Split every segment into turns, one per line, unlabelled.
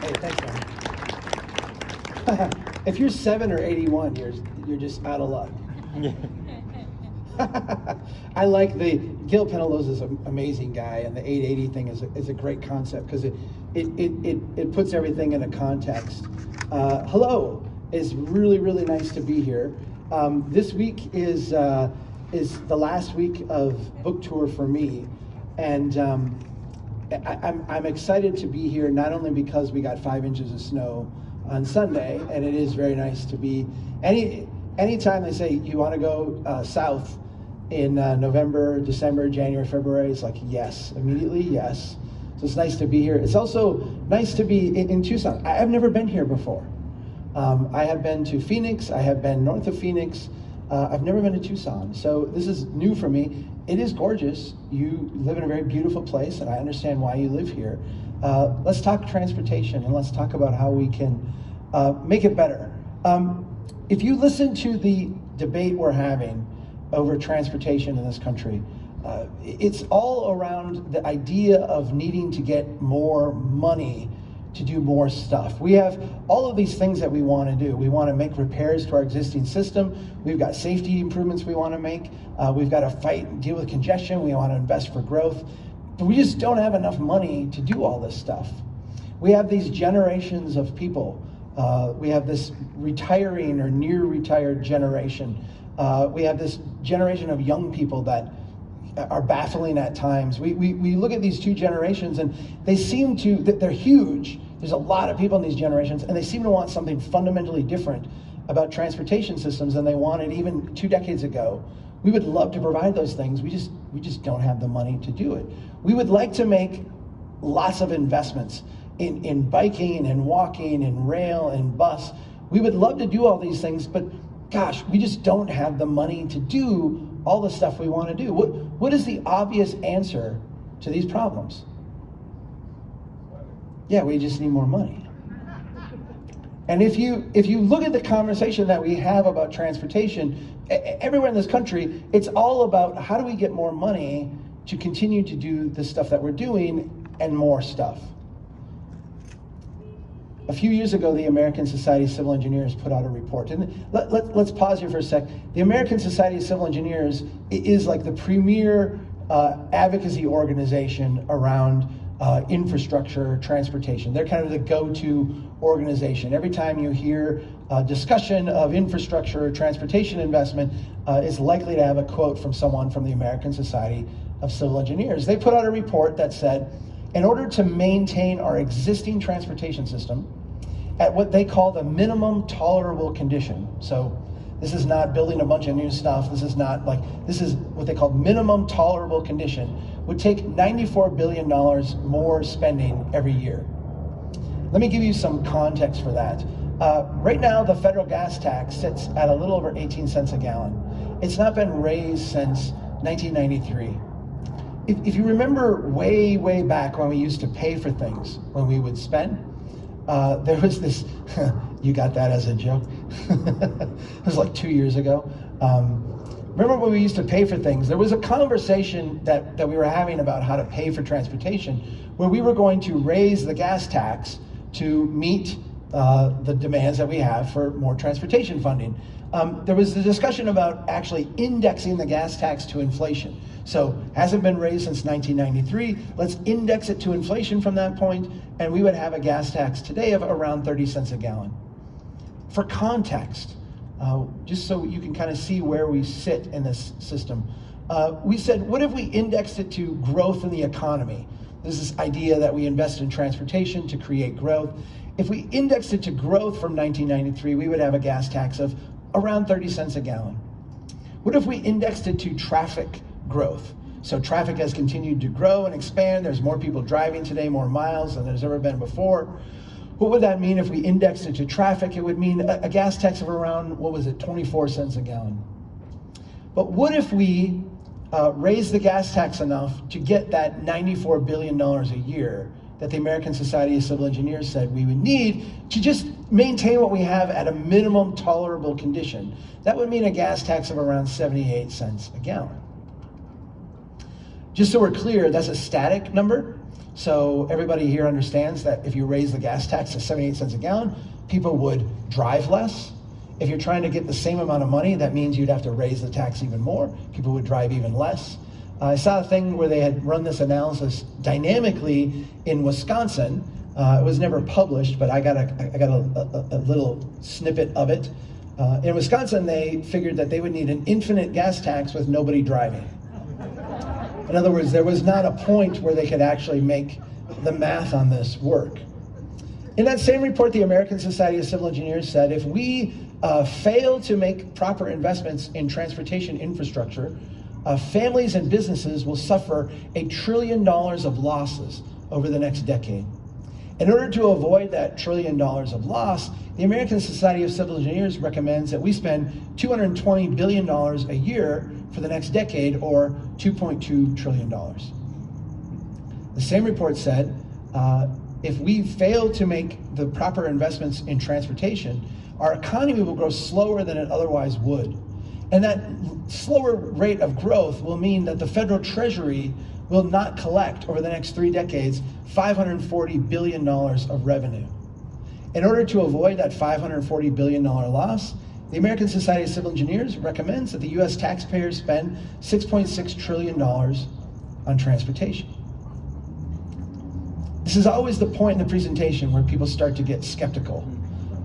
Hey, thanks, man. if you're seven or 81, you're, you're just out of luck. I like the Gil Penalosa is an amazing guy, and the 880 thing is a, is a great concept because it, it, it, it, it puts everything in a context. Uh, hello, it's really really nice to be here. Um, this week is uh, is the last week of book tour for me, and um, I, I'm I'm excited to be here not only because we got five inches of snow on Sunday, and it is very nice to be any anytime they say you want to go uh, south in uh, November, December, January, February, it's like yes, immediately yes. So it's nice to be here. It's also nice to be in, in Tucson. I, have never been here before. Um, I have been to Phoenix. I have been north of Phoenix. Uh, I've never been to Tucson. So this is new for me. It is gorgeous. You live in a very beautiful place, and I understand why you live here. Uh, let's talk transportation, and let's talk about how we can uh, make it better. Um, if you listen to the debate we're having over transportation in this country, uh, it's all around the idea of needing to get more money to do more stuff. We have all of these things that we want to do. We want to make repairs to our existing system. We've got safety improvements we want to make. Uh, we've got to fight and deal with congestion. We want to invest for growth. But we just don't have enough money to do all this stuff. We have these generations of people. Uh, we have this retiring or near retired generation uh, we have this generation of young people that are baffling at times. We, we, we look at these two generations and they seem to, that they're huge. There's a lot of people in these generations and they seem to want something fundamentally different about transportation systems than they wanted even two decades ago. We would love to provide those things. We just, we just don't have the money to do it. We would like to make lots of investments in, in biking and walking and rail and bus. We would love to do all these things, but gosh, we just don't have the money to do all the stuff we want to do. What, what is the obvious answer to these problems? Yeah, we just need more money. And if you if you look at the conversation that we have about transportation everywhere in this country, it's all about how do we get more money to continue to do the stuff that we're doing and more stuff. A few years ago, the American Society of Civil Engineers put out a report. And let, let, let's pause here for a sec. The American Society of Civil Engineers is like the premier uh, advocacy organization around uh, infrastructure, transportation. They're kind of the go-to organization. Every time you hear a discussion of infrastructure or transportation investment, uh, is likely to have a quote from someone from the American Society of Civil Engineers. They put out a report that said, in order to maintain our existing transportation system, at what they call the minimum tolerable condition. So this is not building a bunch of new stuff. This is not like, this is what they call minimum tolerable condition, would take $94 billion more spending every year. Let me give you some context for that. Uh, right now, the federal gas tax sits at a little over 18 cents a gallon. It's not been raised since 1993. If, if you remember way, way back when we used to pay for things, when we would spend, uh, there was this, you got that as a joke? it was like two years ago. Um, remember when we used to pay for things? There was a conversation that, that we were having about how to pay for transportation where we were going to raise the gas tax to meet uh, the demands that we have for more transportation funding. Um, there was a discussion about actually indexing the gas tax to inflation. So hasn't been raised since 1993. Let's index it to inflation from that point, and we would have a gas tax today of around 30 cents a gallon. For context, uh, just so you can kind of see where we sit in this system, uh, we said, what if we indexed it to growth in the economy? There's this idea that we invest in transportation to create growth. If we indexed it to growth from 1993, we would have a gas tax of around 30 cents a gallon. What if we indexed it to traffic growth. So traffic has continued to grow and expand. There's more people driving today, more miles than there's ever been before. What would that mean if we indexed it to traffic? It would mean a, a gas tax of around, what was it, 24 cents a gallon. But what if we uh, raise the gas tax enough to get that $94 billion a year that the American Society of Civil Engineers said we would need to just maintain what we have at a minimum tolerable condition. That would mean a gas tax of around 78 cents a gallon. Just so we're clear, that's a static number. So everybody here understands that if you raise the gas tax to 78 cents a gallon, people would drive less. If you're trying to get the same amount of money, that means you'd have to raise the tax even more. People would drive even less. I saw a thing where they had run this analysis dynamically in Wisconsin. Uh, it was never published, but I got a, I got a, a, a little snippet of it. Uh, in Wisconsin, they figured that they would need an infinite gas tax with nobody driving. In other words, there was not a point where they could actually make the math on this work. In that same report, the American Society of Civil Engineers said if we uh, fail to make proper investments in transportation infrastructure, uh, families and businesses will suffer a trillion dollars of losses over the next decade. In order to avoid that trillion dollars of loss, the American Society of Civil Engineers recommends that we spend $220 billion a year for the next decade, or $2.2 trillion. The same report said uh, if we fail to make the proper investments in transportation, our economy will grow slower than it otherwise would. And that slower rate of growth will mean that the federal treasury will not collect over the next three decades $540 billion of revenue. In order to avoid that $540 billion loss, the American Society of Civil Engineers recommends that the US taxpayers spend $6.6 trillion on transportation. This is always the point in the presentation where people start to get skeptical.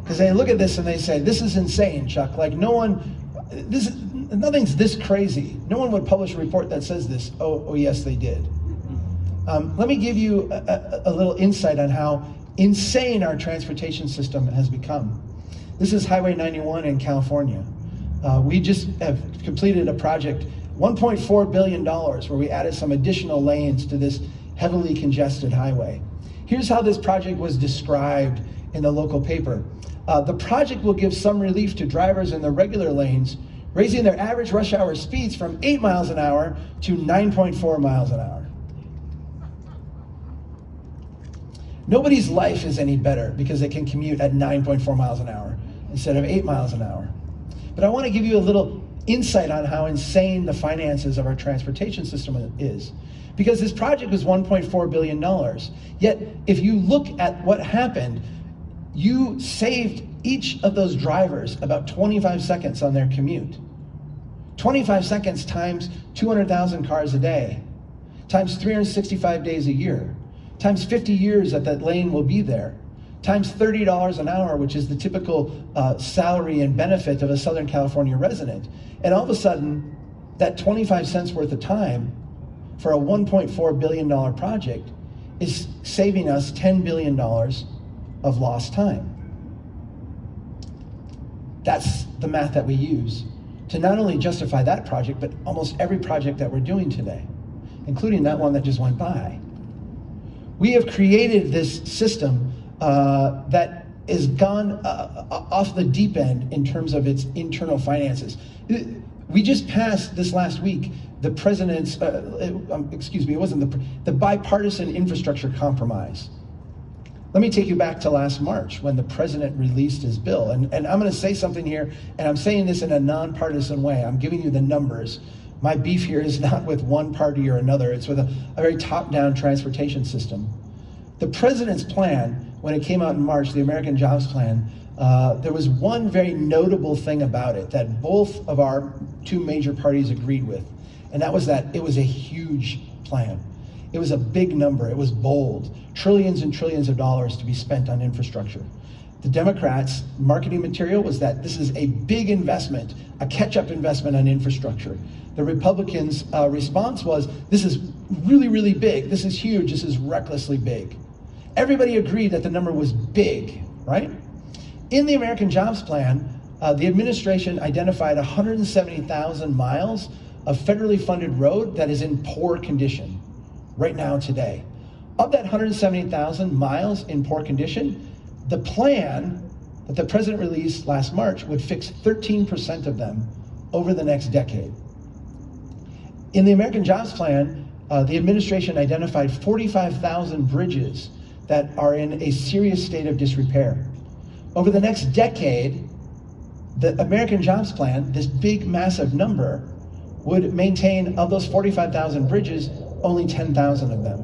Because they look at this and they say, this is insane, Chuck. Like no one, this nothing's this crazy. No one would publish a report that says this. Oh, oh yes, they did. Um, let me give you a, a, a little insight on how insane our transportation system has become. This is Highway 91 in California. Uh, we just have completed a project, $1.4 billion, where we added some additional lanes to this heavily congested highway. Here's how this project was described in the local paper. Uh, the project will give some relief to drivers in the regular lanes, raising their average rush hour speeds from 8 miles an hour to 9.4 miles an hour. Nobody's life is any better because they can commute at 9.4 miles an hour instead of 8 miles an hour. But I want to give you a little insight on how insane the finances of our transportation system is. Because this project was $1.4 billion. Yet, if you look at what happened, you saved each of those drivers about 25 seconds on their commute. 25 seconds times 200,000 cars a day, times 365 days a year times 50 years that that lane will be there, times $30 an hour, which is the typical uh, salary and benefit of a Southern California resident. And all of a sudden, that 25 cents worth of time for a $1.4 billion project is saving us $10 billion of lost time. That's the math that we use to not only justify that project, but almost every project that we're doing today, including that one that just went by. We have created this system uh, that is gone uh, uh, off the deep end in terms of its internal finances. We just passed this last week the president's, uh, um, excuse me, it wasn't the, the bipartisan infrastructure compromise. Let me take you back to last March when the president released his bill. And, and I'm going to say something here, and I'm saying this in a nonpartisan way. I'm giving you the numbers my beef here is not with one party or another, it's with a, a very top-down transportation system. The president's plan, when it came out in March, the American Jobs Plan, uh, there was one very notable thing about it that both of our two major parties agreed with, and that was that it was a huge plan. It was a big number, it was bold, trillions and trillions of dollars to be spent on infrastructure. The Democrats' marketing material was that this is a big investment, a catch-up investment on infrastructure. The Republicans' uh, response was, this is really, really big. This is huge. This is recklessly big. Everybody agreed that the number was big, right? In the American Jobs Plan, uh, the administration identified 170,000 miles of federally funded road that is in poor condition right now today. Of that 170,000 miles in poor condition, the plan that the president released last March would fix 13% of them over the next decade. In the American Jobs Plan, uh, the administration identified 45,000 bridges that are in a serious state of disrepair. Over the next decade, the American Jobs Plan, this big, massive number, would maintain, of those 45,000 bridges, only 10,000 of them.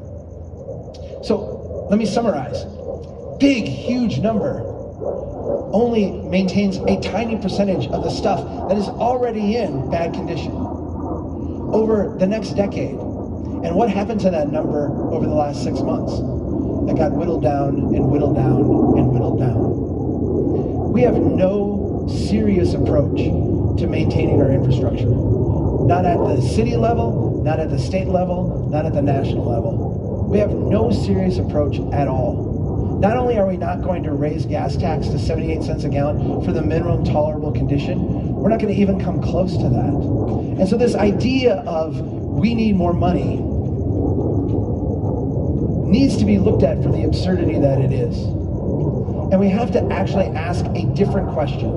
So let me summarize. Big, huge number only maintains a tiny percentage of the stuff that is already in bad condition over the next decade. And what happened to that number over the last six months? It got whittled down and whittled down and whittled down. We have no serious approach to maintaining our infrastructure. Not at the city level, not at the state level, not at the national level. We have no serious approach at all. Not only are we not going to raise gas tax to 78 cents a gallon for the minimum tolerable condition, we're not going to even come close to that. And so this idea of we need more money needs to be looked at for the absurdity that it is. And we have to actually ask a different question,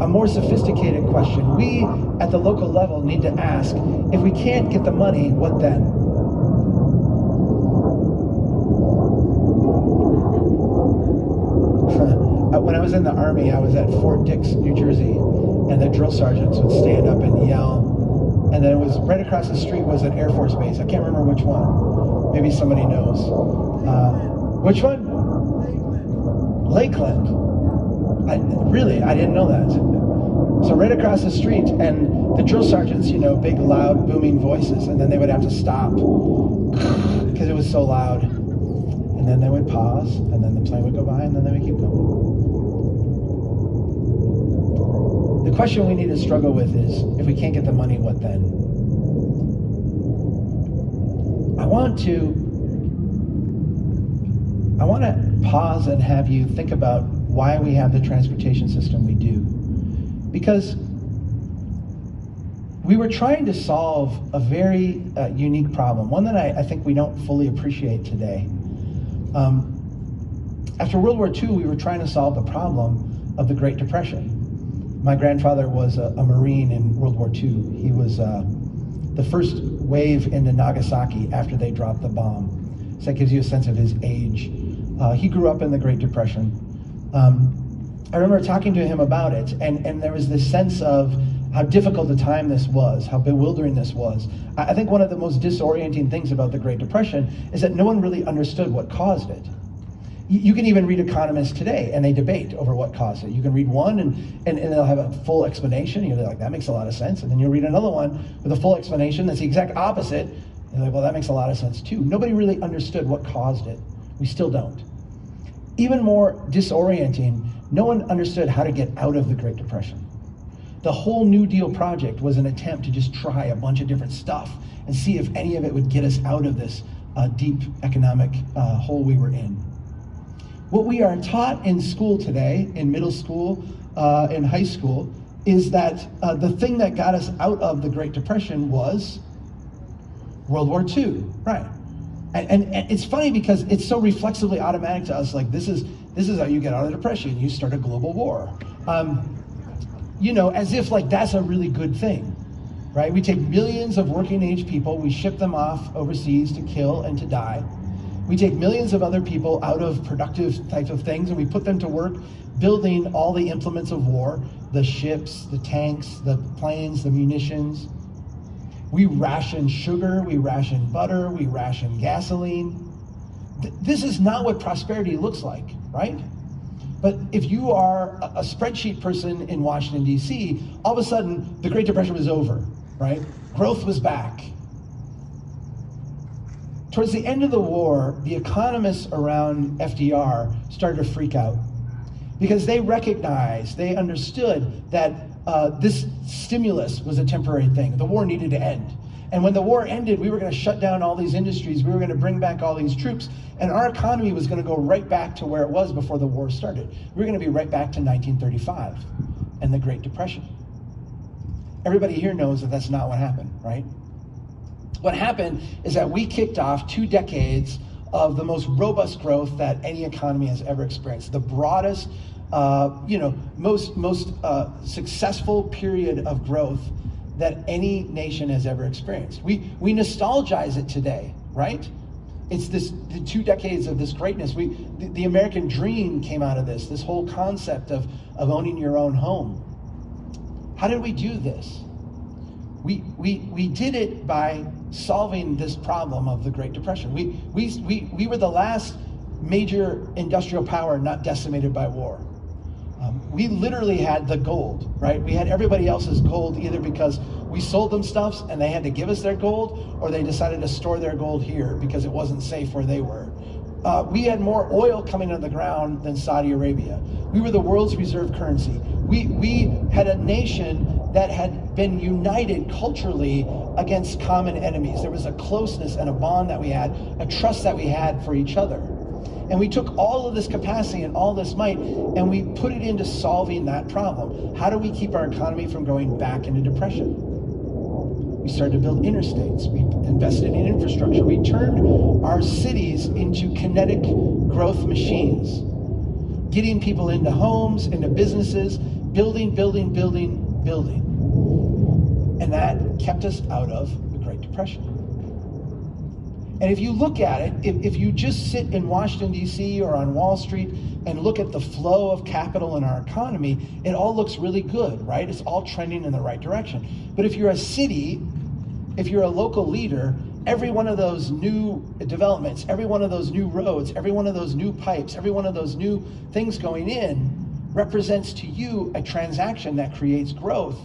a more sophisticated question. We, at the local level, need to ask, if we can't get the money, what then? Uh, when I was in the Army, I was at Fort Dix, New Jersey, and the drill sergeants would stand up and yell. And then it was right across the street was an Air Force base. I can't remember which one. Maybe somebody knows. Uh, which one? Lakeland. I, really, I didn't know that. So right across the street, and the drill sergeants, you know, big, loud, booming voices, and then they would have to stop because it was so loud. And then they would pause, and then the plane would go by, and then they would keep going. The question we need to struggle with is, if we can't get the money, what then? I want to I want to pause and have you think about why we have the transportation system we do. Because we were trying to solve a very uh, unique problem, one that I, I, think we don't fully appreciate today. Um, after World War II, we were trying to solve the problem of the Great Depression my grandfather was a, a, Marine in World War II. He was uh, the first wave into Nagasaki after they dropped the bomb. So that gives you a sense of his age. Uh, he grew up in the Great Depression. Um, I remember talking to him about it, and, and there was this sense of how difficult a time this was, how bewildering this was. I think one of the most disorienting things about the Great Depression is that no one really understood what caused it you can even read economists today and they debate over what caused it. You can read one and, and, and they'll have a full explanation. You're like, that makes a lot of sense. And then you'll read another one with a full explanation that's the exact opposite. And you're like, well, that makes a lot of sense too. Nobody really understood what caused it. We still don't. Even more disorienting, no one understood how to get out of the Great Depression. The whole New Deal project was an attempt to just try a bunch of different stuff and see if any of it would get us out of this uh, deep economic uh, hole we were in. What we are taught in school today, in middle school, uh, in high school, is that uh, the thing that got us out of the Great Depression was World War II, right? And, and, and, it's funny because it's so reflexively automatic to us. Like this is this is how you get out of the depression. You start a global war. Um, you know, as if like that's a really good thing, right? We take millions of working age people, we ship them off overseas to kill and to die. We take millions of other people out of productive types of things and we put them to work building all the implements of war, the ships, the tanks, the planes, the munitions. We ration sugar, we ration butter, we ration gasoline. This is not what prosperity looks like, right? But if you are a spreadsheet person in Washington, D.C., all of a sudden the Great Depression was over, right? Growth was back. Towards the end of the war, the economists around FDR started to freak out because they recognized, they understood that uh, this stimulus was a temporary thing. The war needed to end. And when the war ended, we were going to shut down all these industries. We were going to bring back all these troops. And our economy was going to go right back to where it was before the war started. We were going to be right back to 1935 and the Great Depression. Everybody here knows that that's not what happened, right? What happened is that we kicked off two decades of the most robust growth that any economy has ever experienced, the broadest, uh, you know, most most uh, successful period of growth that any nation has ever experienced. We we nostalgize it today, right? It's this the two decades of this greatness. We the, the American dream came out of this. This whole concept of of owning your own home. How did we do this? We we we did it by solving this problem of the Great Depression. We, we, we, we were the last major industrial power not decimated by war. Um, we literally had the gold, right? We had everybody else's gold either because we sold them stuffs and they had to give us their gold, or they decided to store their gold here because it wasn't safe where they were. Uh, we had more oil coming out of the ground than Saudi Arabia. We were the world's reserve currency. We, we had a nation that had been united culturally against common enemies. There was a closeness and a bond that we had, a trust that we had for each other. And we took all of this capacity and all this might and we put it into solving that problem. How do we keep our economy from going back into depression? We started to build interstates. We invested in infrastructure. We turned our cities into kinetic growth machines, getting people into homes, into businesses, building, building, building, building. And that kept us out of the Great Depression. And if you look at it, if, if you just sit in Washington, D.C. or on Wall Street and look at the flow of capital in our economy, it all looks really good, right? It's all trending in the right direction. But if you're a city, if you're a local leader, every one of those new developments, every one of those new roads, every one of those new pipes, every one of those new things going in represents to you a transaction that creates growth,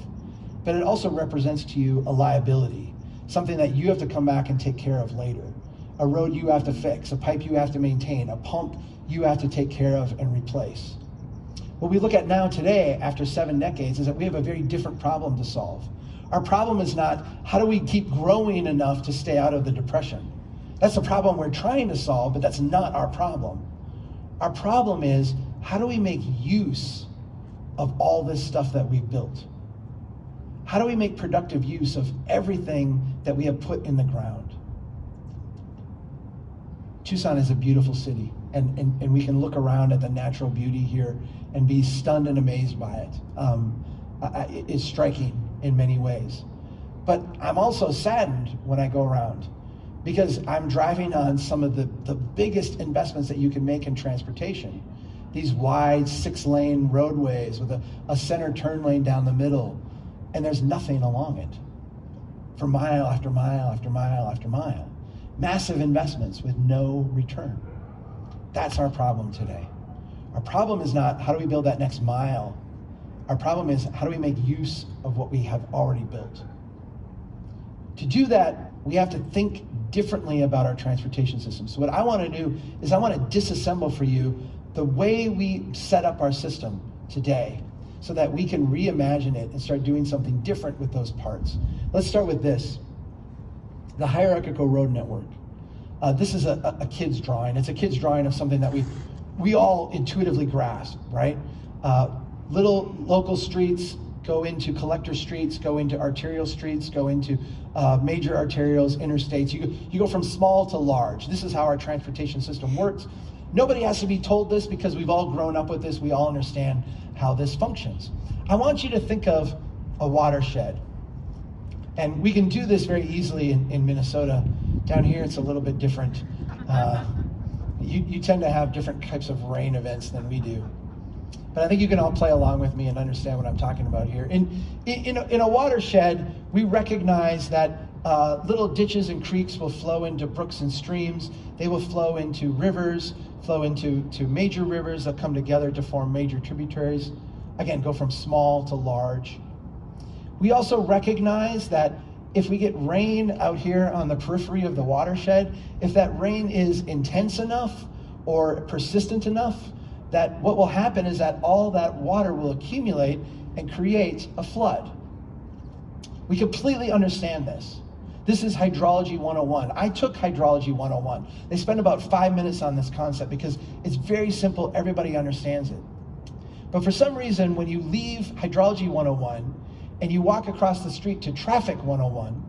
but it also represents to you a liability, something that you have to come back and take care of later a road you have to fix, a pipe you have to maintain, a pump you have to take care of and replace. What we look at now today, after seven decades, is that we have a very different problem to solve. Our problem is not how do we keep growing enough to stay out of the depression. That's the problem we're trying to solve, but that's not our problem. Our problem is how do we make use of all this stuff that we've built? How do we make productive use of everything that we have put in the ground? Tucson is a beautiful city, and, and, and we can look around at the natural beauty here and be stunned and amazed by it. Um, it's striking in many ways. But I'm also saddened when I go around because I'm driving on some of the, the biggest investments that you can make in transportation. These wide six lane roadways with a, a center turn lane down the middle, and there's nothing along it for mile after mile after mile after mile massive investments with no return. That's our problem today. Our problem is not how do we build that next mile. Our problem is how do we make use of what we have already built. To do that, we have to think differently about our transportation system. So what I want to do is I want to disassemble for you the way we set up our system today so that we can reimagine it and start doing something different with those parts. Let's start with this the hierarchical road network. Uh, this is a, a, kid's drawing. It's a kid's drawing of something that we, we all intuitively grasp, right? Uh, little local streets go into collector streets, go into arterial streets, go into uh, major arterials, interstates. You, you go from small to large. This is how our transportation system works. Nobody has to be told this because we've all grown up with this. We all understand how this functions. I want you to think of a watershed. And we can do this very easily in, in Minnesota. Down here, it's a little bit different. Uh, you, you tend to have different types of rain events than we do. But I think you can all play along with me and understand what I'm talking about here. In, in, a, in a watershed, we recognize that uh, little ditches and creeks will flow into brooks and streams. They will flow into rivers, flow into to major rivers that come together to form major tributaries. Again, go from small to large. We also recognize that if we get rain out here on the periphery of the watershed, if that rain is intense enough or persistent enough, that what will happen is that all that water will accumulate and create a flood. We completely understand this. This is hydrology 101. I took hydrology 101. They spend about five minutes on this concept because it's very simple, everybody understands it. But for some reason, when you leave hydrology 101, and you walk across the street to Traffic 101,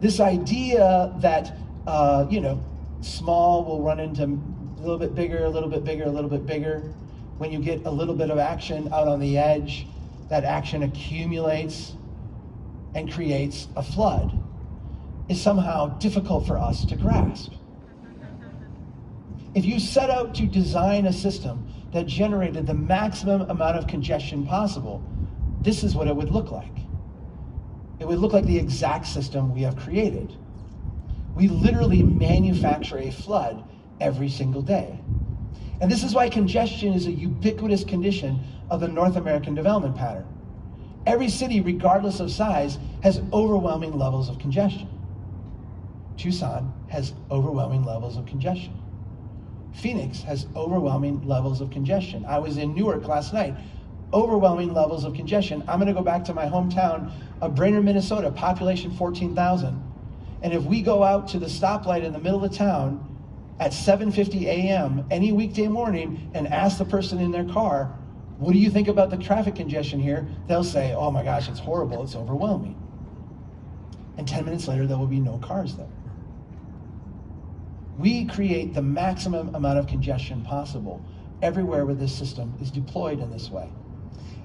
this idea that, uh, you know, small will run into a little bit bigger, a little bit bigger, a little bit bigger. When you get a little bit of action out on the edge, that action accumulates and creates a flood is somehow difficult for us to grasp. If you set out to design a system that generated the maximum amount of congestion possible, this is what it would look like. it would look like the exact system we have created. We literally manufacture a flood every single day. And this is why congestion is a ubiquitous condition of the North American development pattern. Every city, regardless of size, has overwhelming levels of congestion. Tucson has overwhelming levels of congestion. Phoenix has overwhelming levels of congestion. I was in Newark last night, overwhelming levels of congestion. I'm gonna go back to my hometown of Brainerd, Minnesota, population 14,000. And if we go out to the stoplight in the middle of town at 7.50 a.m. any weekday morning and ask the person in their car, what do you think about the traffic congestion here? They'll say, oh my gosh, it's horrible, it's overwhelming. And 10 minutes later, there will be no cars there. We create the maximum amount of congestion possible everywhere where this system is deployed in this way.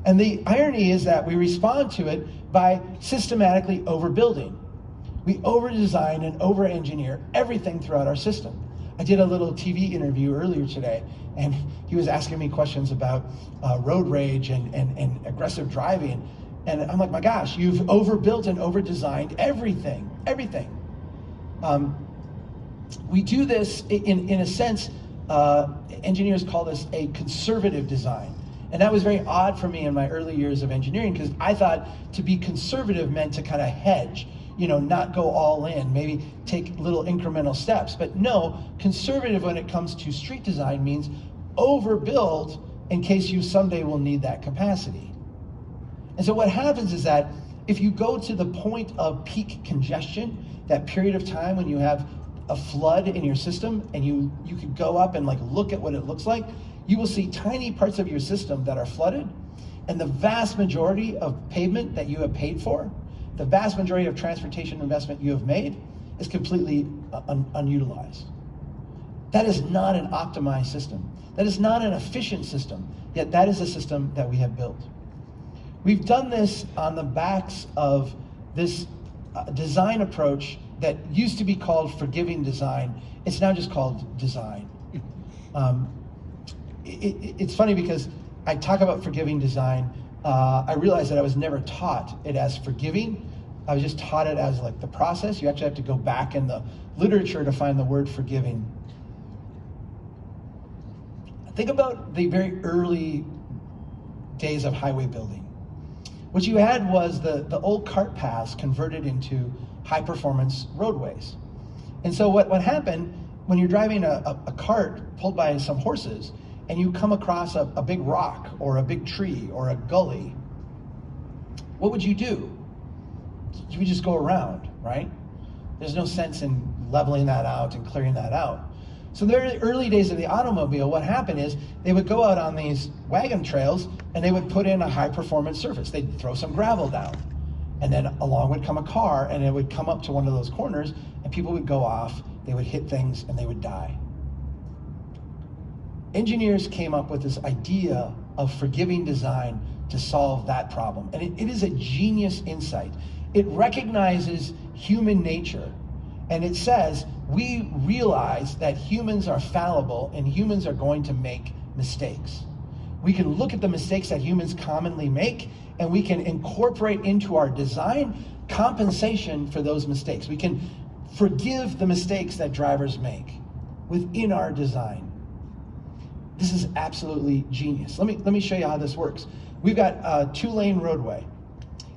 And the irony is that we respond to it by systematically overbuilding. We over-design and over-engineer everything throughout our system. I did a little TV interview earlier today, and he was asking me questions about uh, road rage and, and, and aggressive driving. And I'm like, my gosh, you've overbuilt and over-designed everything, everything. Um, we do this in, in a sense, uh, engineers call this a conservative design. And that was very odd for me in my early years of engineering because I thought to be conservative meant to kind of hedge you know, not go all in, maybe take little incremental steps. But no, conservative when it comes to street design means overbuild in case you someday will need that capacity. And so what happens is that if you go to the point of peak congestion, that period of time when you have a flood in your system and you, you could go up and like look at what it looks like, you will see tiny parts of your system that are flooded and the vast majority of pavement that you have paid for the vast majority of transportation investment you have made is completely uh, un unutilized. That is not an optimized system. That is not an efficient system, yet that is a system that we have built. We've done this on the backs of this uh, design approach that used to be called forgiving design. It's now just called design. Um, it, it, it's funny because I talk about forgiving design, uh, I realized that I was never taught it as forgiving. I was just taught it as like the process. You actually have to go back in the literature to find the word forgiving. Think about the very early days of highway building. What you had was the, the old cart paths converted into high performance roadways. And so what, what happened when you're driving a, a, a cart pulled by some horses, and you come across a, a big rock or a big tree or a gully, what would you do? You would just go around, right? There's no sense in leveling that out and clearing that out. So in the early days of the automobile, what happened is they would go out on these wagon trails and they would put in a high performance surface. They'd throw some gravel down. And then along would come a car and it would come up to one of those corners and people would go off, they would hit things and they would die engineers came up with this idea of forgiving design to solve that problem. And it, it is a genius insight. It recognizes human nature and it says, we realize that humans are fallible and humans are going to make mistakes. We can look at the mistakes that humans commonly make and we can incorporate into our design compensation for those mistakes. We can forgive the mistakes that drivers make within our design. This is absolutely genius. Let me, let me show you how this works. We've got a two lane roadway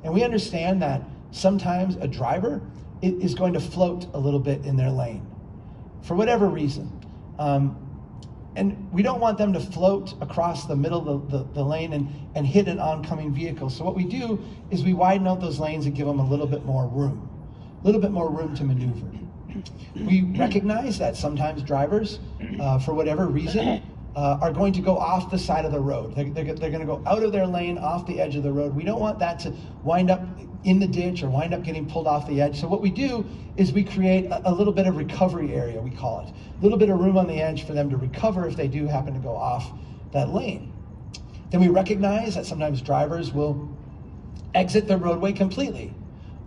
and we understand that sometimes a driver is going to float a little bit in their lane for whatever reason. Um, and we don't want them to float across the middle of the, the, the, lane and, and hit an oncoming vehicle. So what we do is we widen out those lanes and give them a little bit more room, a little bit more room to maneuver. We recognize that sometimes drivers, uh, for whatever reason, uh, are going to go off the side of the road. They're, they're, they're going to go out of their lane, off the edge of the road. We don't want that to wind up in the ditch or wind up getting pulled off the edge. So what we do is we create a, a little bit of recovery area, we call it. A little bit of room on the edge for them to recover if they do happen to go off that lane. Then we recognize that sometimes drivers will exit the roadway completely.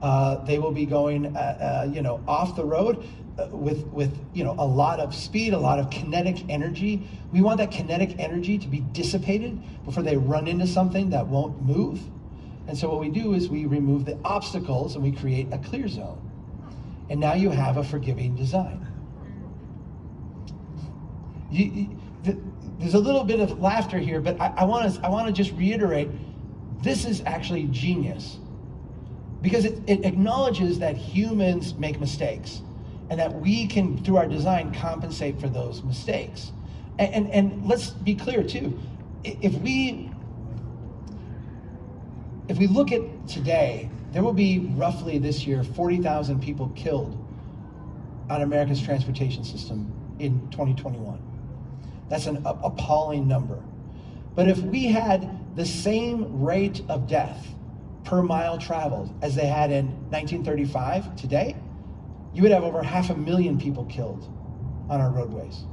Uh, they will be going, uh, uh, you know, off the road Uh, with with you know a lot of speed, a lot of kinetic energy. We want that kinetic energy to be dissipated before they run into something that won't move. And so what we do is we remove the obstacles and we create a clear zone. And now you have a forgiving design. You, you, the, there's a little bit of laughter here, but I want to I want to just reiterate, this is actually genius, because it, it acknowledges that humans make mistakes, and that we can through our design compensate for those mistakes. And, and, and let's be clear too, if we if we look at today, there will be roughly this year 40,000 people killed on America's transportation system in 2021. That's an appalling number. But if we had the same rate of death per mile traveled as they had in 1935 today, you would have over half a million people killed on our roadways.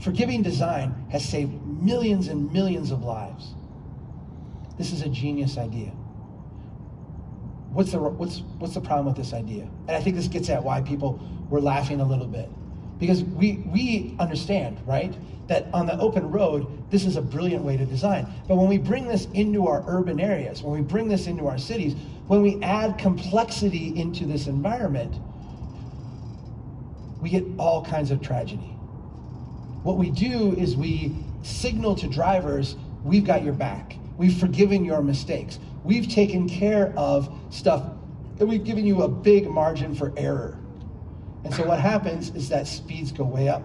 Forgiving design has saved millions and millions of lives. This is a genius idea. What's the, what's, what's the problem with this idea? And I think this gets at why people were laughing a little bit. Because we, we understand, right, that on the open road, this is a brilliant way to design. But when we bring this into our urban areas, when we bring this into our cities, when we add complexity into this environment, we get all kinds of tragedy. What we do is we signal to drivers, we've got your back. We've forgiven your mistakes. We've taken care of stuff, and we've given you a big margin for error. And so what happens is that speeds go way up,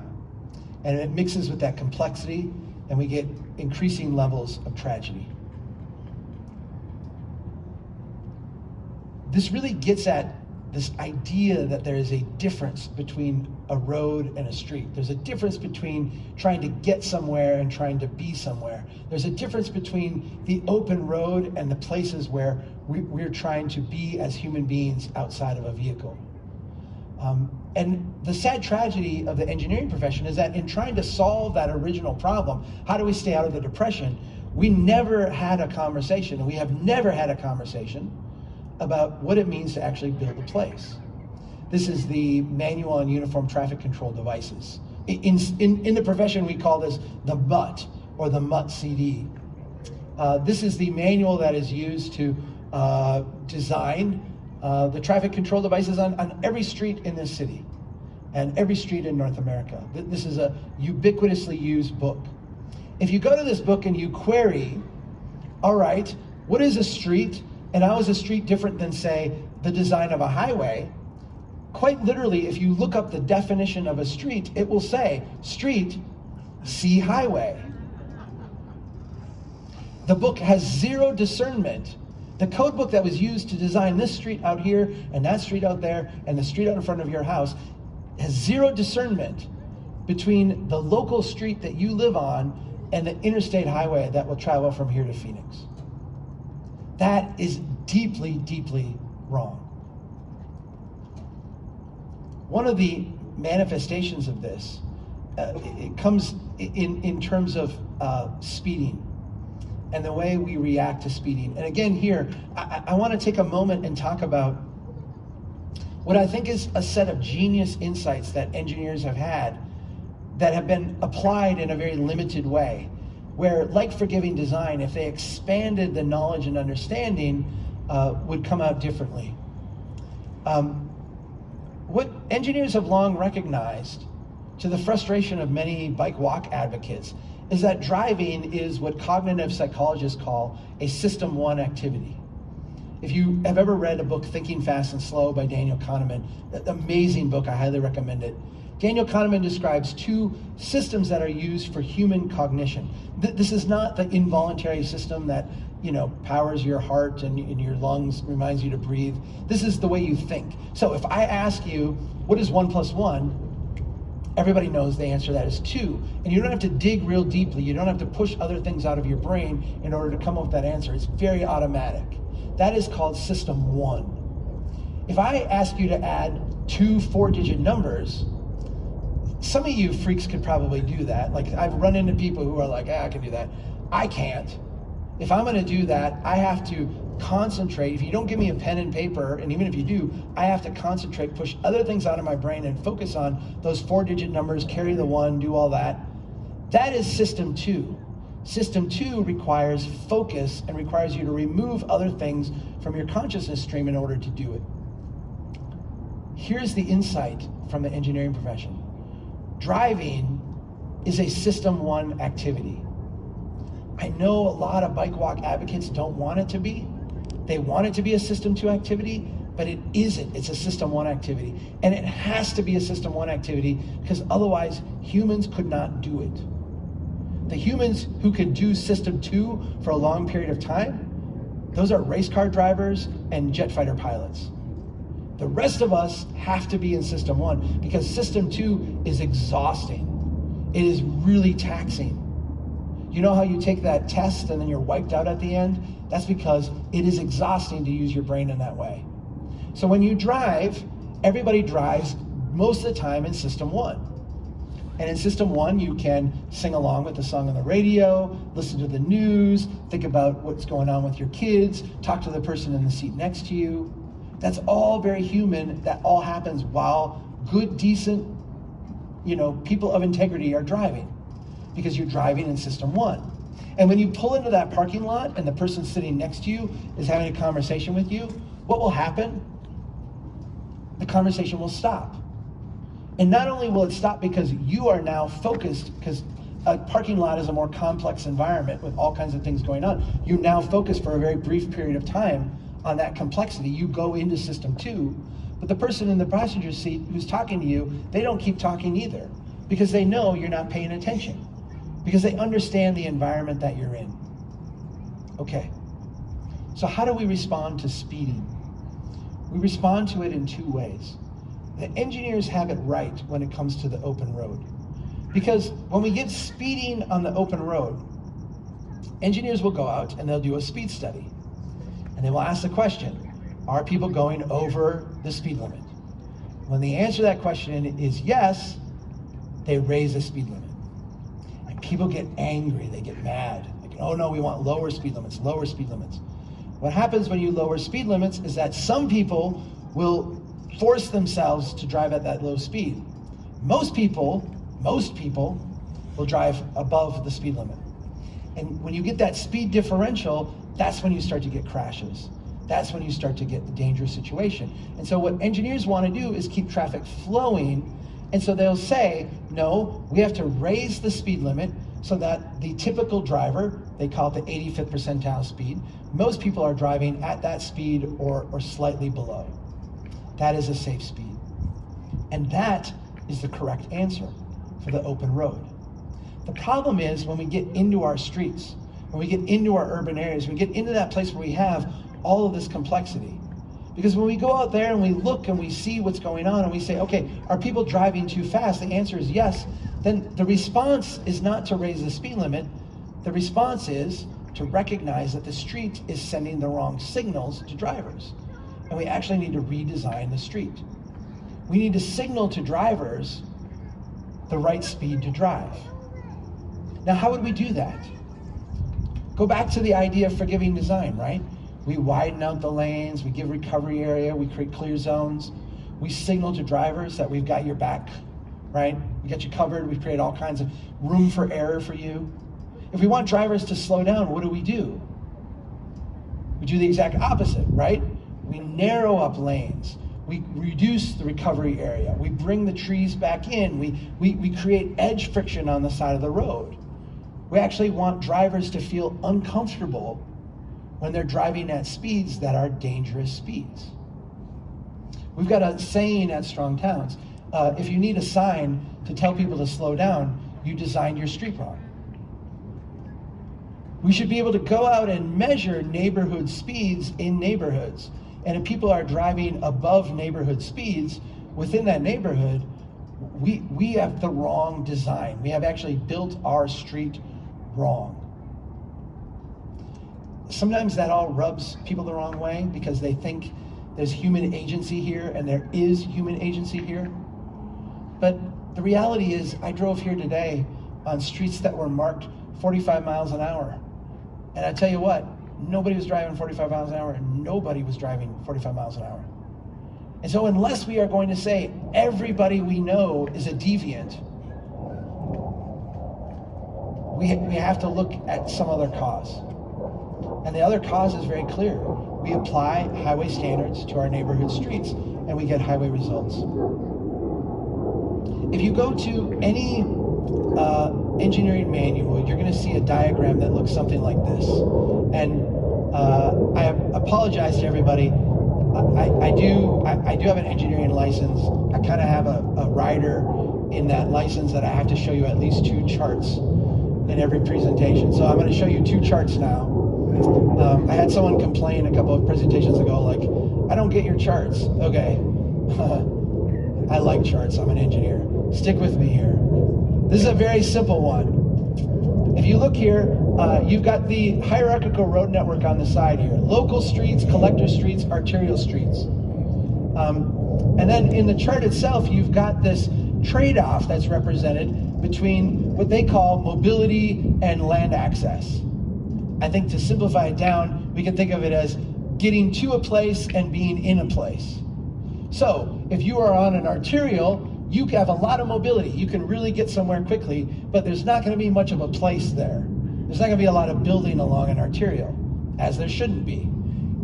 and it mixes with that complexity, and we get increasing levels of tragedy. This really gets at this idea that there is a difference between a road and a street. There's a difference between trying to get somewhere and trying to be somewhere. There's a difference between the open road and the places where we, are trying to be as human beings outside of a vehicle. Um, and the sad tragedy of the engineering profession is that in trying to solve that original problem, how do we stay out of the depression? We never had a conversation, and we have never had a conversation about what it means to actually build a place. This is the Manual on Uniform Traffic Control Devices. In, in, in the profession, we call this the MUT, or the MUT CD. Uh, this is the manual that is used to uh, design uh, the traffic control devices on, on every street in this city and every street in North America. This is a ubiquitously used book. If you go to this book and you query, all right, what is a street and how is a street different than, say, the design of a highway? Quite literally, if you look up the definition of a street, it will say, street, see highway. The book has zero discernment. The code book that was used to design this street out here and that street out there and the street out in front of your house has zero discernment between the local street that you live on and the interstate highway that will travel from here to Phoenix. That is deeply, deeply wrong. One of the manifestations of this, uh, it comes in, in terms of uh, speeding and the way we react to speeding. And again, here, I, I want to take a moment and talk about what I think is a set of genius insights that engineers have had that have been applied in a very limited way where, like forgiving design, if they expanded the knowledge and understanding, uh, would come out differently. Um, what engineers have long recognized, to the frustration of many bike walk advocates, is that driving is what cognitive psychologists call a system one activity. If you have ever read a book, Thinking Fast and Slow by Daniel Kahneman, amazing book, I highly recommend it. Daniel Kahneman describes two systems that are used for human cognition. This is not the involuntary system that you know powers your heart and, and your lungs, reminds you to breathe. This is the way you think. So if I ask you, what is one plus one? Everybody knows the answer that is two. And you don't have to dig real deeply. You don't have to push other things out of your brain in order to come up with that answer. It's very automatic. That is called system one. If I ask you to add two four digit numbers, some of you freaks could probably do that. Like I've run into people who are like, ah, I can do that. I can't. If I'm gonna do that, I have to concentrate. If you don't give me a pen and paper, and even if you do, I have to concentrate, push other things out of my brain and focus on those four digit numbers, carry the one, do all that. That is system two. System two requires focus and requires you to remove other things from your consciousness stream in order to do it. Here's the insight from the engineering profession. Driving is a system one activity. I know a lot of bike walk advocates don't want it to be. They want it to be a system two activity, but it isn't. It's a system one activity. And it has to be a system one activity because otherwise humans could not do it. The humans who could do system two for a long period of time, those are race car drivers and jet fighter pilots. The rest of us have to be in system one because system two is exhausting. It is really taxing. You know how you take that test and then you're wiped out at the end? That's because it is exhausting to use your brain in that way. So when you drive, everybody drives most of the time in system one. And in system one, you can sing along with the song on the radio, listen to the news, think about what's going on with your kids, talk to the person in the seat next to you. That's all very human. That all happens while good, decent, you know, people of integrity are driving because you're driving in system one. And when you pull into that parking lot and the person sitting next to you is having a conversation with you, what will happen? The conversation will stop. And not only will it stop because you are now focused, because a parking lot is a more complex environment with all kinds of things going on. You're now focused for a very brief period of time on that complexity. You go into system two, but the person in the passenger seat who's talking to you, they don't keep talking either because they know you're not paying attention because they understand the environment that you're in. Okay, so how do we respond to speeding? We respond to it in two ways. The engineers have it right when it comes to the open road. Because when we get speeding on the open road, engineers will go out and they'll do a speed study. And they will ask the question, are people going over the speed limit? When the answer to that question is yes, they raise the speed limit And people get angry, they get mad. Like, oh no, we want lower speed limits, lower speed limits. What happens when you lower speed limits is that some people will force themselves to drive at that low speed. Most people, most people will drive above the speed limit. And when you get that speed differential, that's when you start to get crashes. That's when you start to get the dangerous situation. And so what engineers want to do is keep traffic flowing and so they'll say, no, we have to raise the speed limit so that the typical driver, they call it the 85th percentile speed, most people are driving at that speed or, or slightly below. That is a safe speed. And that is the correct answer for the open road. The problem is when we get into our streets, when we get into our urban areas, we get into that place where we have all of this complexity. Because when we go out there and we look and we see what's going on and we say, okay, are people driving too fast? The answer is yes. Then the response is not to raise the speed limit. The response is to recognize that the street is sending the wrong signals to drivers. And we actually need to redesign the street. We need to signal to drivers the right speed to drive. Now, how would we do that? Go back to the idea of forgiving design, right? We widen out the lanes, we give recovery area, we create clear zones. We signal to drivers that we've got your back, right? We got you covered, we create all kinds of room for error for you. If we want drivers to slow down, what do we do? We do the exact opposite, right? We narrow up lanes. We reduce the recovery area. We bring the trees back in. We, we, we create edge friction on the side of the road. We actually want drivers to feel uncomfortable when they're driving at speeds that are dangerous speeds. We've got a saying at Strong Towns, uh, if you need a sign to tell people to slow down, you designed your street wrong. We should be able to go out and measure neighborhood speeds in neighborhoods. And if people are driving above neighborhood speeds within that neighborhood, we, we have the wrong design. We have actually built our street wrong sometimes that all rubs people the wrong way because they think there's human agency here and there is human agency here. But the reality is I drove here today on streets that were marked 45 miles an hour. And I tell you what, nobody was driving 45 miles an hour and nobody was driving 45 miles an hour. And so unless we are going to say everybody we know is a deviant, we, we have to look at some other cause. And the other cause is very clear. We apply highway standards to our neighborhood streets and we get highway results. If you go to any uh, engineering manual, you're going to see a diagram that looks something like this. And uh, I apologize to everybody. I, I do I, I, do have an engineering license. I kind of have a, a rider in that license that I have to show you at least two charts in every presentation. So I'm going to show you two charts now. Um, I had someone complain a couple of presentations ago, like, I don't get your charts. Okay. I like charts. I'm an engineer. Stick with me here. This is a very simple one. If you look here, uh, you've got the hierarchical road network on the side here. Local streets, collector streets, arterial streets. Um, and then in the chart itself, you've got this trade-off that's represented between what they call mobility and land access. I think to simplify it down, we can think of it as getting to a place and being in a place. So if you are on an arterial, you have a lot of mobility. You can really get somewhere quickly, but there's not going to be much of a place there. There's not to be a lot of building along an arterial, as there shouldn't be.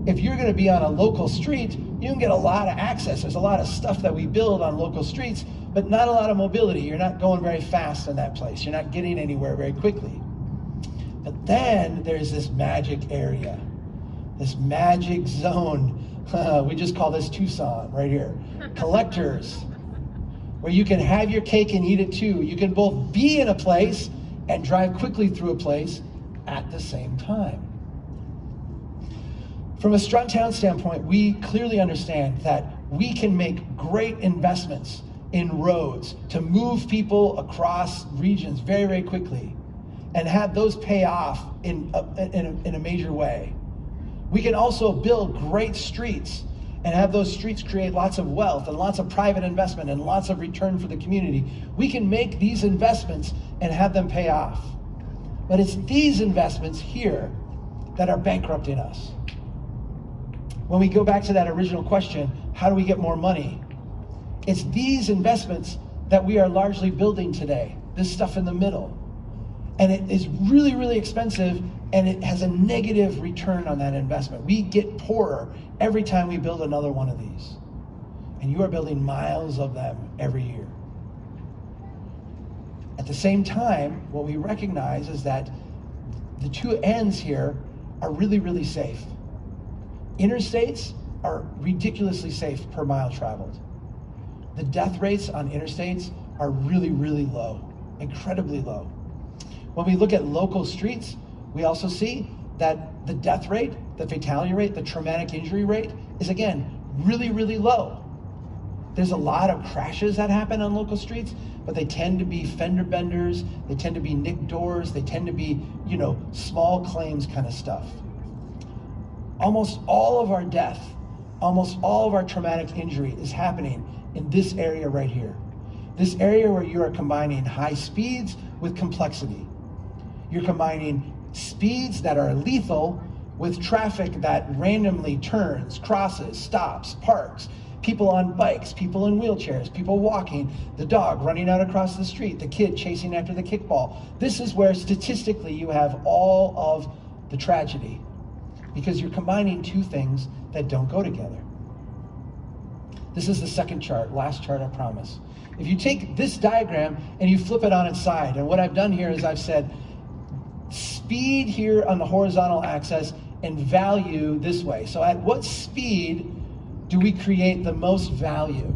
If you're going to be on a local street, you can get a lot of access. There's a lot of stuff that we build on local streets, but not a lot of mobility. You're not going very fast in that place. You're not getting anywhere very quickly. But then there's this magic area, this magic zone. we just call this Tucson right here. Collectors, where you can have your cake and eat it too. You can both be in a place and drive quickly through a place at the same time. From a strong town standpoint, we clearly understand that we can make great investments in roads to move people across regions very, very quickly and have those pay off in a, in a, in a major way. We can also build great streets and have those streets create lots of wealth and lots of private investment and lots of return for the community. We can make these investments and have them pay off. But it's these investments here that are bankrupting us. When we go back to that original question, how do we get more money? It's these investments that we are largely building today, this stuff in the middle. And it is really, really expensive and it has a negative return on that investment. We get poorer every time we build another one of these. And you are building miles of them every year. At the same time, what we recognize is that the two ends here are really, really safe. Interstates are ridiculously safe per mile traveled. The death rates on interstates are really, really low, incredibly low. When we look at local streets, we also see that the death rate, the fatality rate, the traumatic injury rate is again really, really low. There's a lot of crashes that happen on local streets, but they tend to be fender benders, they tend to be nicked doors, they tend to be, you know, small claims kind of stuff. Almost all of our death, almost all of our traumatic injury is happening in this area right here. This area where you are combining high speeds with complexity. You're combining speeds that are lethal with traffic that randomly turns, crosses, stops, parks, people on bikes, people in wheelchairs, people walking, the dog running out across the street, the kid chasing after the kickball. This is where statistically you have all of the tragedy because you're combining two things that don't go together. This is the second chart, last chart I promise. If you take this diagram and you flip it on its side, and what I've done here is I've said speed here on the horizontal axis and value this way. So at what speed do we create the most value?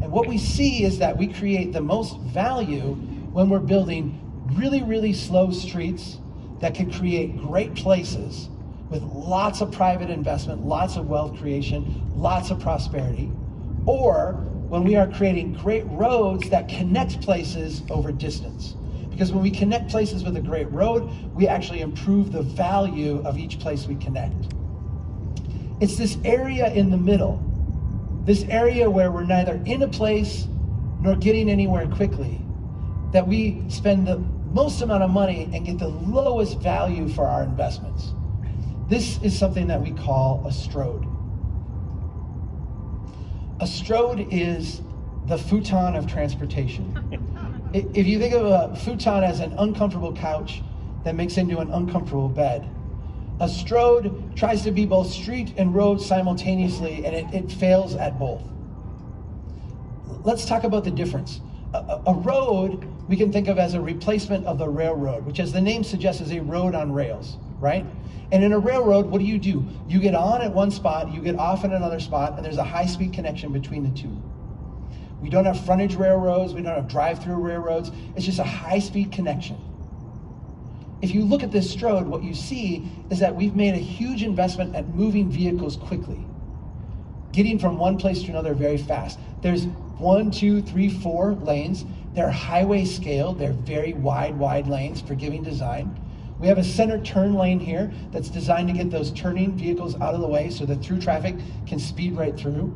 And what we see is that we create the most value when we're building really, really slow streets that can create great places with lots of private investment, lots of wealth creation, lots of prosperity, or when we are creating great roads that connect places over distance. Because when we connect places with a great road, we actually improve the value of each place we connect. It's this area in the middle, this area where we're neither in a place nor getting anywhere quickly, that we spend the most amount of money and get the lowest value for our investments. This is something that we call a strode. A strode is the futon of transportation. If you think of a futon as an uncomfortable couch that makes into an uncomfortable bed, a strode tries to be both street and road simultaneously, and it, it fails at both. Let's talk about the difference. A, a, road we can think of as a replacement of the railroad, which, as the name suggests, is a road on rails, right? And in a railroad, what do you do? You get on at one spot, you get off at another spot, and there's a high speed connection between the two. We don't have frontage railroads, we don't have drive through railroads, it's just a high speed connection. If you look at this Strode, what you see is that we've made a huge investment at moving vehicles quickly, getting from one place to another very fast. There's one, two, three, four lanes. They're highway scale. They're very wide, wide lanes, forgiving design. We have a center turn lane here that's designed to get those turning vehicles out of the way so that through traffic can speed right through.